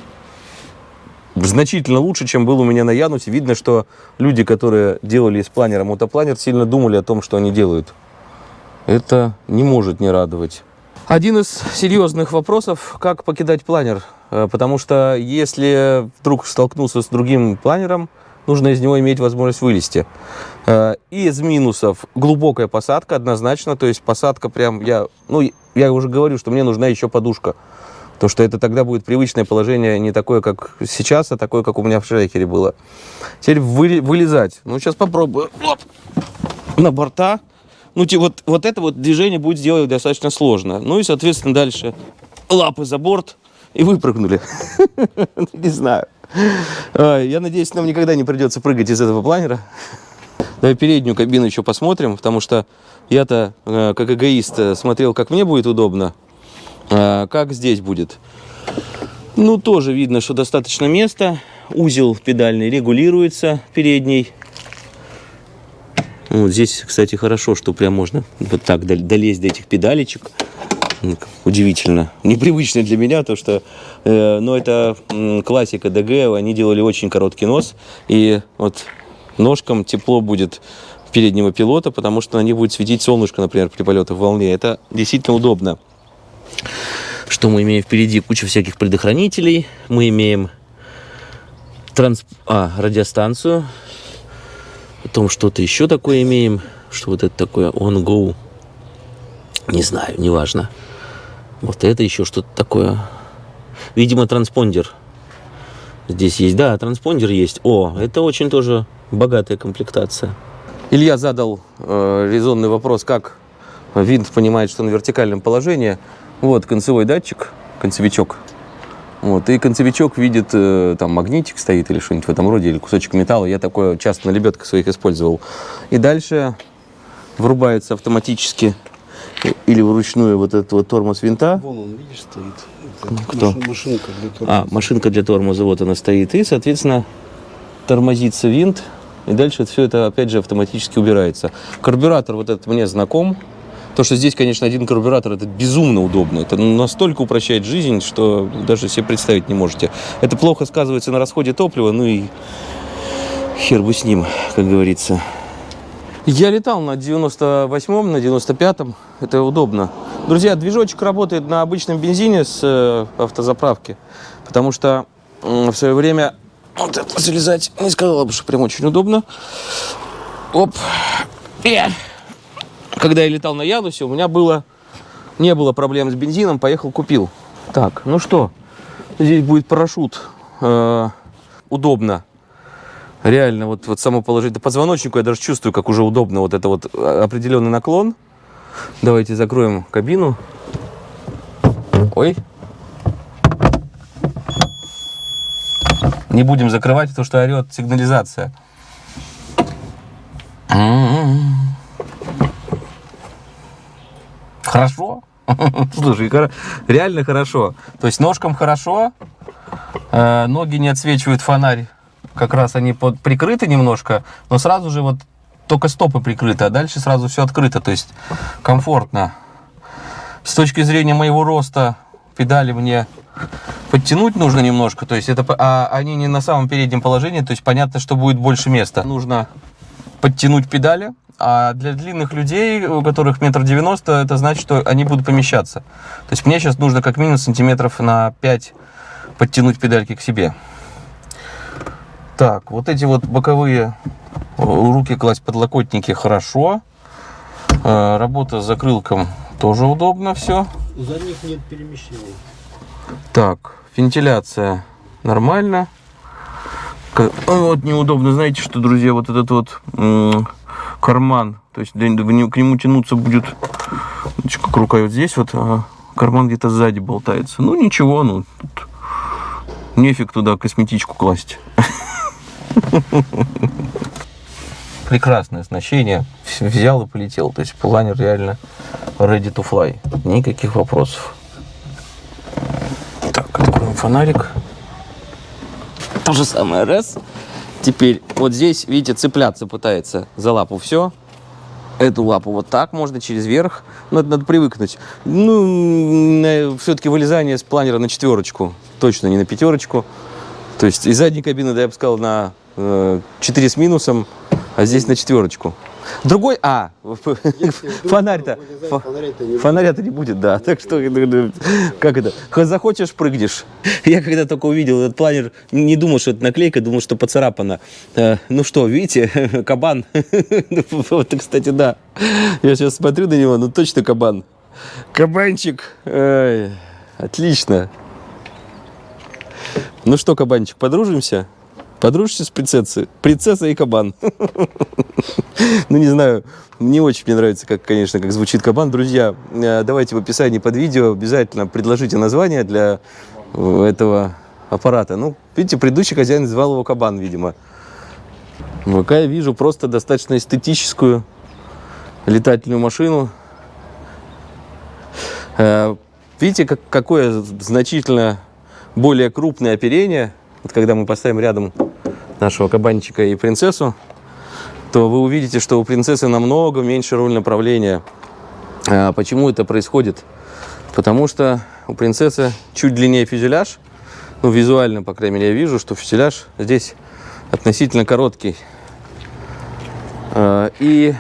значительно лучше, чем был у меня на Янусе. Видно, что люди, которые делали из планера мотопланер, сильно думали о том, что они делают. Это не может не радовать. Один из серьезных вопросов, как покидать планер. Э, Потому что если вдруг столкнулся с другим планером, нужно из него иметь возможность вылезти. Э, Из минусов глубокая посадка однозначно, то есть посадка прям, я, ну, я уже говорю, что мне нужна еще подушка. То, что это тогда будет привычное положение не такое, как сейчас, а такое, как у меня в шрекере было. Теперь вы- вылезать. Ну, сейчас попробую. Оп. На борта. Ну, вот, вот это вот движение будет сделать достаточно сложно. Ну и, соответственно, дальше лапы за борт и выпрыгнули. Не знаю. А, Я надеюсь, нам никогда не придется прыгать из этого планера. Давай переднюю кабину еще посмотрим, потому что я-то, э, как эгоист, э, смотрел, как мне будет удобно, а как здесь будет. Ну, тоже видно, что достаточно места. узел педальный регулируется передний. Вот здесь, кстати, хорошо, что прям можно вот так дол- долезть до этих педалечек. Ну, Удивительно. Непривычно для меня, то что, э, ну, это классика ДГ, они делали очень короткий нос, и вот ножкам тепло будет переднего пилота, потому что на них будет светить солнышко, например, при полетах в волне. Это действительно удобно. Что мы имеем впереди? Куча всяких предохранителей. Мы имеем транс... а, радиостанцию. Потом что-то еще такое имеем. Что вот это такое? On Go. Не знаю, неважно. Вот это еще что-то такое. Видимо, транспондер. Здесь есть, да, транспондер есть. О, это очень тоже богатая комплектация. Илья задал э, резонный вопрос, как винт понимает, что на вертикальном положении. Вот концевой датчик, концевичок. Вот, и концевичок видит, э, там магнитик стоит или что-нибудь в этом роде, или кусочек металла. Я такое часто на лебедках своих использовал. И дальше врубается автоматически или вручную вот этот вот тормоз винта. Вон он, видишь, стоит. Это Кто? машин- машинка для А, тормоза. машинка для тормоза, вот она стоит. И, соответственно, тормозится винт. И дальше все это, опять же, автоматически убирается. Карбюратор вот этот мне знаком. То, что здесь, конечно, один карбюратор, это безумно удобно. Это настолько упрощает жизнь, что даже себе представить не можете. Это плохо сказывается на расходе топлива, ну и хер бы с ним, как говорится. Я летал на 98-м, на 95-м. Это удобно. Друзья, движочек работает на обычном бензине с э, автозаправки. Потому что м, в свое время вот это залезать не сказала бы, что прям очень удобно. Оп. Э. Когда я летал на Янусе, у меня было не было проблем с бензином, поехал купил. Так, ну что, здесь будет парашют. Э, удобно. Реально, вот, вот само положить. До позвоночнику я даже чувствую, как уже удобно вот это вот э, определенный наклон. Давайте закроем кабину. Ой. Не будем закрывать, потому что орет сигнализация. Хорошо. Слушай, реально хорошо. То есть ножкам хорошо, э, ноги не отсвечивают фонарь. Как раз они под, прикрыты немножко, но сразу же вот только стопы прикрыты, а дальше сразу все открыто. То есть комфортно. С точки зрения моего роста педали мне подтянуть нужно немножко, то есть это, а они не на самом переднем положении, то есть понятно, что будет больше места. Нужно подтянуть педали, а для длинных людей, у которых метр девяносто, это значит, что они будут помещаться. То есть мне сейчас нужно как минимум сантиметров на 5 подтянуть педальки к себе. Так, вот эти вот боковые э, руки класть подлокотники хорошо. Э, Работа с закрылком тоже удобно все. За них нет перемещений. Так, вентиляция нормально. Вот неудобно, знаете, что, друзья, вот этот вот карман, то есть к нему- тянуться будет, как рука вот здесь вот, а карман где-то сзади болтается. Ну ничего, ну тут нефиг туда косметичку класть. Прекрасное оснащение. Взял и полетел. То есть планер реально ready to fly. Никаких вопросов. Так, откроем фонарик. То же самое, раз. Теперь вот здесь, видите, цепляться пытается за лапу все. Эту лапу вот так можно через верх. Но это надо привыкнуть. Ну, все-таки вылезание с планера на четверочку. Точно не на пятерочку. То есть из задней кабины, да, я бы сказал, на э, 4 с минусом, а здесь на четверочку. Другой, а, фонарь-то, фо- Фонаря-то не будет, да. Так что, э, как это, хоть захочешь, прыгнешь. Я когда только увидел этот планер, не думал, что это наклейка, думал, что поцарапано. Э, Ну что, видите, кабан. Вот, кстати, да. Я сейчас смотрю на него, ну точно кабан. Кабанчик. Отлично. Ну что, кабанчик, подружимся? Подружишься с принцессой? Принцесса и кабан. Ну, не знаю, не очень мне нравится, как, конечно, как звучит кабан. Друзья, э, давайте в описании под видео обязательно предложите название для э, этого аппарата. Ну, видите, предыдущий хозяин звал его кабан, видимо. Пока я вижу просто достаточно эстетическую летательную машину. Э, Видите, как, какое значительно более крупное оперение, вот когда мы поставим рядом нашего кабанчика и принцессу, то вы увидите, что у принцессы намного меньше руль направления. А почему это происходит? Потому что у принцессы чуть длиннее фюзеляж. Ну, визуально, по крайней мере, я вижу, что фюзеляж здесь относительно короткий. А, И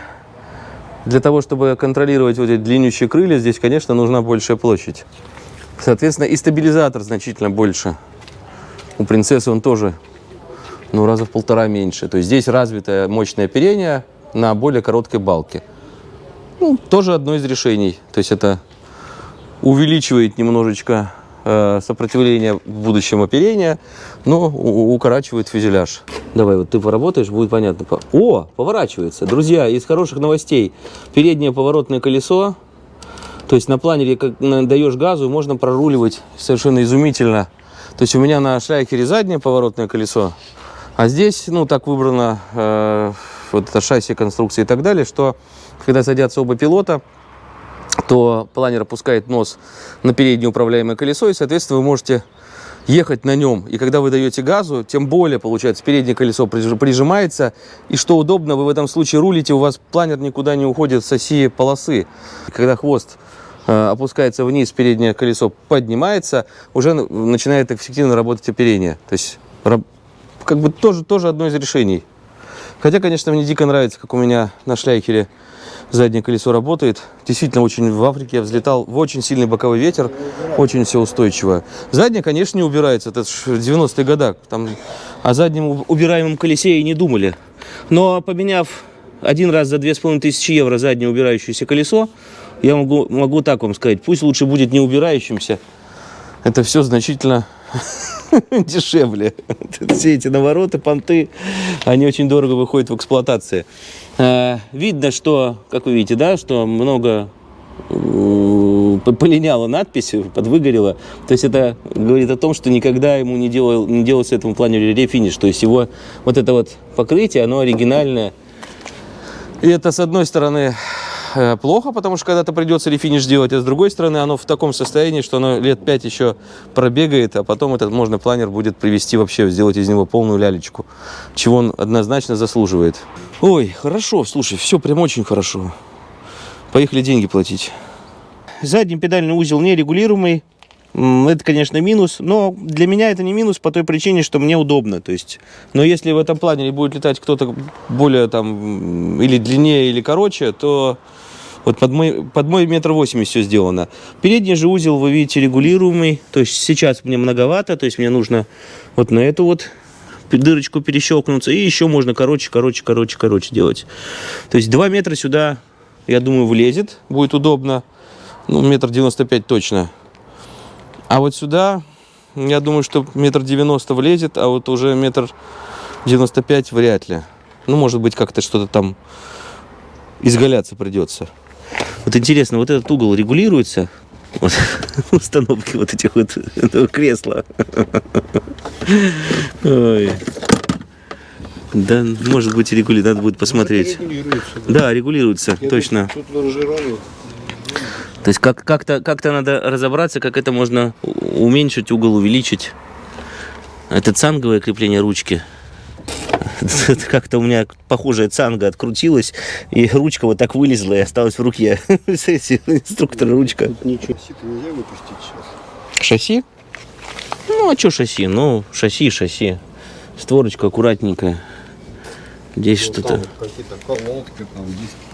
для того, чтобы контролировать вот эти длиннющие крылья, здесь, конечно, нужна большая площадь. Соответственно, и стабилизатор значительно больше. У принцессы он тоже, ну, раза в полтора меньше. То есть здесь развитое мощное оперение на более короткой балке. Ну, тоже одно из решений. То есть это увеличивает немножечко э, сопротивление в будущем оперения, но укорачивает фюзеляж. Давай, вот ты поработаешь, будет понятно. По- О, поворачивается. Друзья, из хороших новостей. Переднее поворотное колесо, то есть на планере, как даешь газу, можно проруливать совершенно изумительно. То есть у меня на шляхере заднее поворотное колесо, а здесь, ну, так выбрано э, вот это шасси, конструкция и так далее, что когда садятся оба пилота, то планер опускает нос на переднее управляемое колесо, и, соответственно, вы можете ехать на нем. И когда вы даете газу, тем более, получается, переднее колесо прижи- прижимается. И что удобно, вы в этом случае рулите, у вас планер никуда не уходит с оси полосы. Когда хвост э, опускается вниз, переднее колесо поднимается, уже начинает эффективно работать оперение. То есть, как бы тоже, тоже одно из решений. Хотя, конечно, мне дико нравится, как у меня на шляйкере заднее колесо работает. Действительно, очень в Африке я взлетал в очень сильный боковой ветер, очень все устойчиво. Заднее, конечно, не убирается, это ж 90-е года. Там о заднем уб- убираемом колесе и не думали. Но поменяв один раз за 2500 евро заднее убирающееся колесо, я могу, могу так вам сказать, пусть лучше будет не убирающимся, это все значительно дешевле. Все эти навороты, понты, они очень дорого выходят в эксплуатации. Э, Видно, что, как вы видите, да, что много полиняла надпись, подвыгорела. То есть это говорит о том, что никогда ему не, делал, не делался этому планере рефиниш. То есть его вот это вот покрытие, оно оригинальное. И это, с одной стороны, плохо, потому что когда-то придется рефиниш делать, а с другой стороны, оно в таком состоянии, что оно лет 5 еще пробегает, а потом этот можно планер будет привести вообще, сделать из него полную лялечку, чего он однозначно заслуживает. Ой, хорошо, слушай, все прям очень хорошо. Поехали деньги платить. Задний педальный узел нерегулируемый. Это, конечно, минус, но для меня это не минус по той причине, что мне удобно. То есть, но если в этом плане будет летать кто-то более там или длиннее, или короче, то вот под мой, под мой метр восемьдесят все сделано. Передний же узел, вы видите, регулируемый. То есть сейчас мне многовато, то есть мне нужно вот на эту вот дырочку перещелкнуться. И еще можно короче, короче, короче, короче делать. То есть 2 метра сюда, я думаю, влезет. Будет удобно. Ну, метр девяносто пять точно. А вот сюда, я думаю, что метр девяносто влезет, а вот уже метр девяносто пять вряд ли. Ну, может быть, как-то что-то там изгаляться придется. Вот интересно, вот этот угол регулируется? Вот, установки вот этих вот этого кресла. Ой. Да, может быть, регулируется, надо будет посмотреть. Регулируется. Да, регулируется, Я точно. Тут. То есть как- как-то как надо разобраться, как это можно уменьшить, угол увеличить. Это цанговое крепление ручки. Как-то у меня похожая цанга открутилась, и ручка вот так вылезла и осталась в руке. Инструктор ручка. Тут ничего. Сито нельзя выпустить сейчас. Шасси? Ну, а что шасси? Ну, шасси, шасси. Створочка аккуратненькая. Здесь что-то...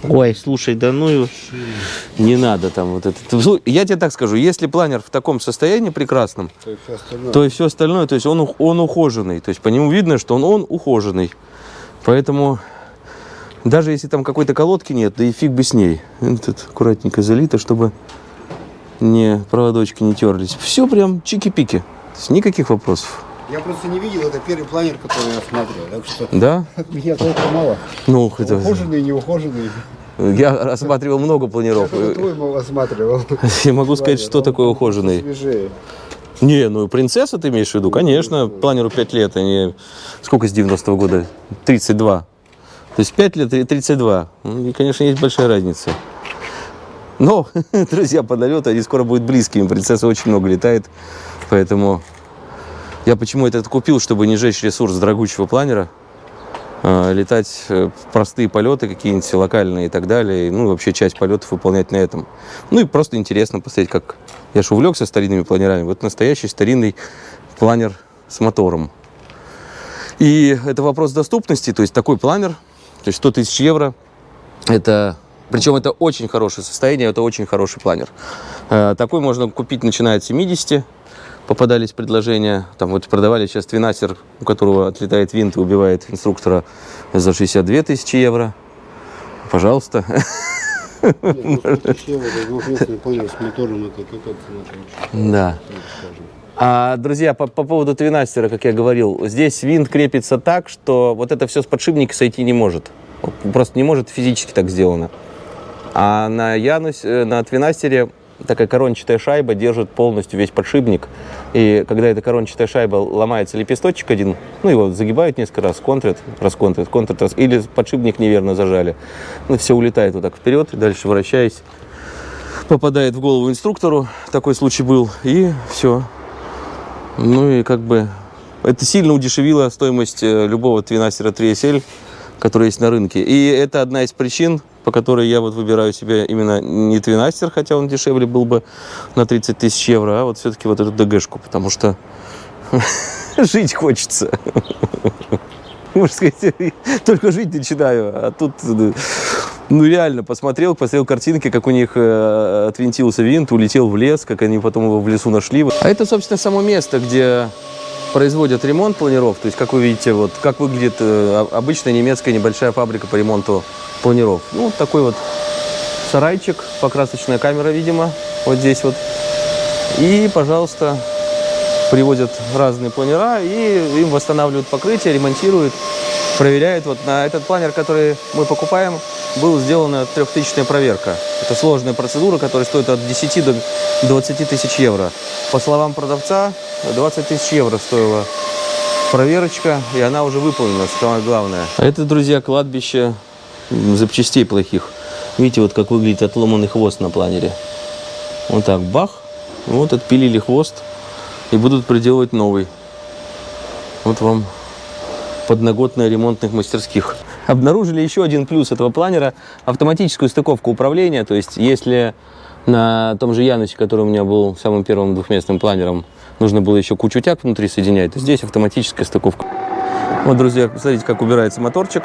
Ой, слушай, да ну его не надо там вот это. Я тебе так скажу, если планер в таком состоянии прекрасном, То есть всё остальное. то и все остальное, то есть он, он ухоженный. То есть по нему видно, что он, он ухоженный. Поэтому даже если там какой-то колодки нет, да и фиг бы с ней. Тут аккуратненько залито, чтобы не проводочки не терлись. Все прям чики-пики. Никаких вопросов. Я просто не видел, это первый планер, который я смотрел. Так что Да? от меня толку мало. Ну, это... Ухоженный, неухоженный. Я рассматривал много Я планиров. твой мол осматривал. Я могу сказать, что такое ухоженный. Свежее. Не, ну принцесса ты имеешь в виду? Конечно, планеру 5 лет, а не... Сколько с 90-го года? 32. То есть 5 лет и 32. Ну, И, конечно, есть большая разница. Но, друзья, подолеты, они скоро будут близкими. Принцесса очень много летает, поэтому Я почему этот купил, чтобы не жечь ресурс дорогущего планера, э, летать э, в простые полеты какие-нибудь локальные и так далее, и, ну, вообще часть полетов выполнять на этом. Ну, и просто интересно посмотреть, как... Я же увлекся старинными планерами. Вот настоящий старинный планер с мотором. И это вопрос доступности, то есть такой планер, то есть 100 тысяч евро, это, причем это очень хорошее состояние, это очень хороший планер. Э, Такой можно купить, начиная от 70, попадались предложения, там вот продавали сейчас твинастер, у которого отлетает винт и убивает инструктора за 62 тысячи евро. Пожалуйста. Нет, ну, 100 тысяч евро за двухместный планер с мотором, это какая цена там? Да. скажем. А, друзья, по, по поводу твинастера, как я говорил, здесь винт крепится так, что вот это все с подшипника сойти не может. Просто не может физически так сделано. А на Янусе, э, на твинастере такая корончатая шайба держит полностью весь подшипник. И когда эта корончатая шайба ломается лепесточек один, ну его загибают несколько раз, контрят, расконтрят, контрят, раз, или подшипник неверно зажали. Ну все улетает вот так вперед, и дальше вращаясь, попадает в голову инструктору, такой случай был, и все. Ну и как бы это сильно удешевило стоимость э, любого твинастера 3SL, который есть на рынке. И это одна из причин, по которой я вот выбираю себе именно не твинастер, хотя он дешевле был бы на 30 тысяч евро, а вот все-таки вот эту ДГшку, потому что жить хочется. Можно сказать, только жить начинаю, а тут, ну реально, посмотрел, посмотрел картинки, как у них э, отвинтился винт, улетел в лес, как они потом его в лесу нашли. А это, собственно, само место, где производят ремонт планиров. То есть, как вы видите, вот как выглядит э, обычная немецкая небольшая фабрика по ремонту планиров. Ну, такой вот сарайчик, покрасочная камера, видимо, вот здесь вот. И, пожалуйста, привозят разные планера и им восстанавливают покрытие, ремонтируют, проверяют. Вот на этот планер, который мы покупаем, была сделана трехтысячная проверка. Это сложная процедура, которая стоит от 10 до 20 тысяч евро. По словам продавца, 20 тысяч евро стоила проверочка, и она уже выполнена, самое главное. Это, друзья, кладбище запчастей плохих. Видите, вот как выглядит отломанный хвост на планере. Вот так, бах, вот отпилили хвост и будут приделывать новый. Вот вам подноготная ремонтных мастерских. Обнаружили еще один плюс этого планера – автоматическую стыковку управления. То есть, если на том же Янусе, который у меня был самым первым двухместным планером, нужно было еще кучу тяг внутри соединять, то здесь автоматическая стыковка. Вот, друзья, посмотрите, как убирается моторчик.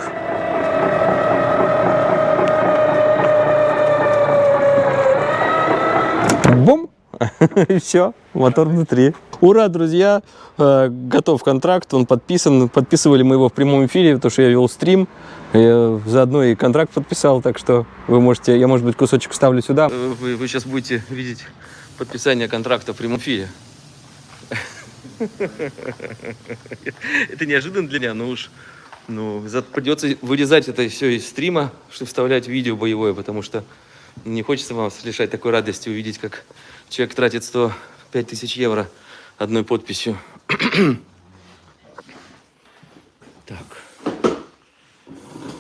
Бум! И все, мотор внутри. Ура, друзья! Э, Готов контракт, он подписан. Подписывали мы его в прямом эфире, потому что я вел стрим. Я заодно и контракт подписал, так что вы можете, я, может быть, кусочек вставлю сюда. Вы, вы сейчас будете видеть подписание контракта в прямом эфире. Это неожиданно для меня, но уж ну, придется вырезать это все из стрима, чтобы вставлять видео боевое, потому что не хочется вам лишать такой радости увидеть, как человек тратит 105 тысяч евро одной подписью. так.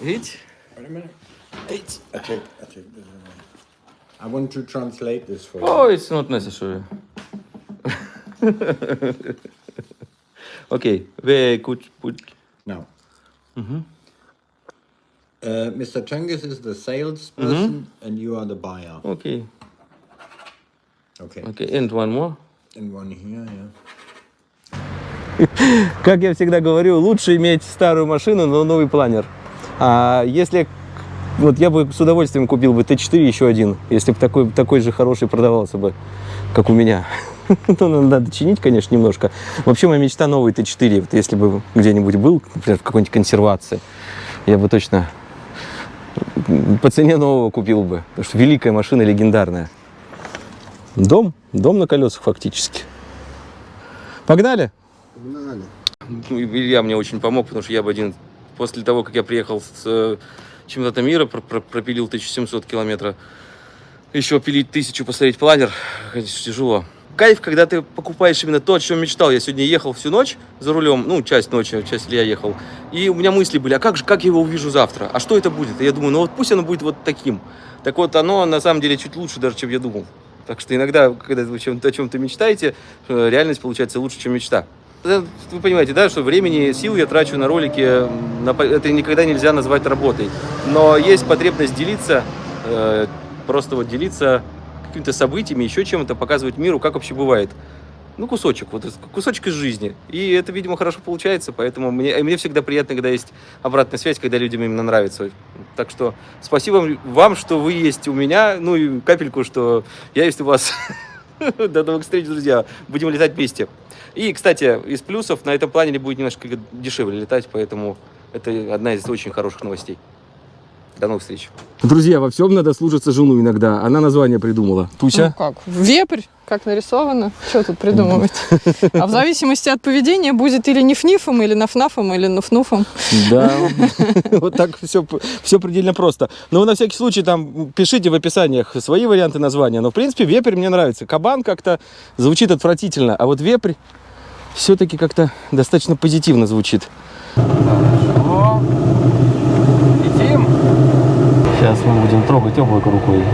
Видите? Видите? I take, I take this away. I want to translate this for you. Oh, it's not necessary. okay, where could put... Now. Uh, Mr. Cengiz is the salesperson and you are the buyer. Okay, Okay. okay, and one more. Как я всегда говорю, лучше иметь старую машину, но новый планер. А если вот я бы с удовольствием купил бы Т4 еще один, если бы такой, такой же хороший продавался бы, как у меня. Ну, надо чинить, конечно, немножко. Вообще, моя мечта новый Т4. Вот если бы где-нибудь был, например, в какой-нибудь консервации, я бы точно по цене нового купил бы. Потому что великая машина, легендарная. Дом, дом на колесах фактически. Погнали! Погнали. Ну, Илья мне очень помог, потому что я бы один... После того, как я приехал с э, чемпионата мира, пр- пр- пропилил 1700 километров, еще пилить тысячу, посмотреть планер, конечно, тяжело. Кайф, когда ты покупаешь именно то, о чем мечтал. Я сегодня ехал всю ночь за рулем, ну, часть ночи, часть Илья ехал. И у меня мысли были, а как же, как я его увижу завтра? А что это будет? И я думаю, ну вот пусть оно будет вот таким. Так вот, оно на самом деле чуть лучше даже, чем я думал. Так что иногда, когда вы чем- о чем-то мечтаете, э, реальность получается лучше, чем мечта. э, вы понимаете, да, что времени, сил я трачу на ролики, на это никогда нельзя назвать работой. Но есть потребность делиться, э, просто вот делиться какими-то событиями, еще чем-то, показывать миру, как вообще бывает. Ну, кусочек, вот кусочек из жизни. И это, видимо, хорошо получается, поэтому мне, мне всегда приятно, когда есть обратная связь, когда людям именно нравится. Так что спасибо вам, что вы есть у меня, ну и капельку, что я есть у вас. До новых встреч, друзья. Будем летать вместе. И, кстати, из плюсов на этом планере будет немножко дешевле летать, поэтому это одна из очень хороших новостей. До новых встреч. Друзья, во всем надо слушаться жену иногда. Она название придумала. Ну как? Вепрь, как нарисовано. Что тут придумывать? А в зависимости от поведения будет или ниф-нифом, или наф-нафом, или нуф-нуфом. Да, вот так все, все предельно просто. Но вы на всякий случай там пишите в описаниях свои варианты названия. Но, в принципе, вепрь мне нравится. Кабан как-то звучит отвратительно, а вот вепрь все-таки как-то достаточно позитивно звучит. Летим. Сейчас мы будем трогать облако рукой.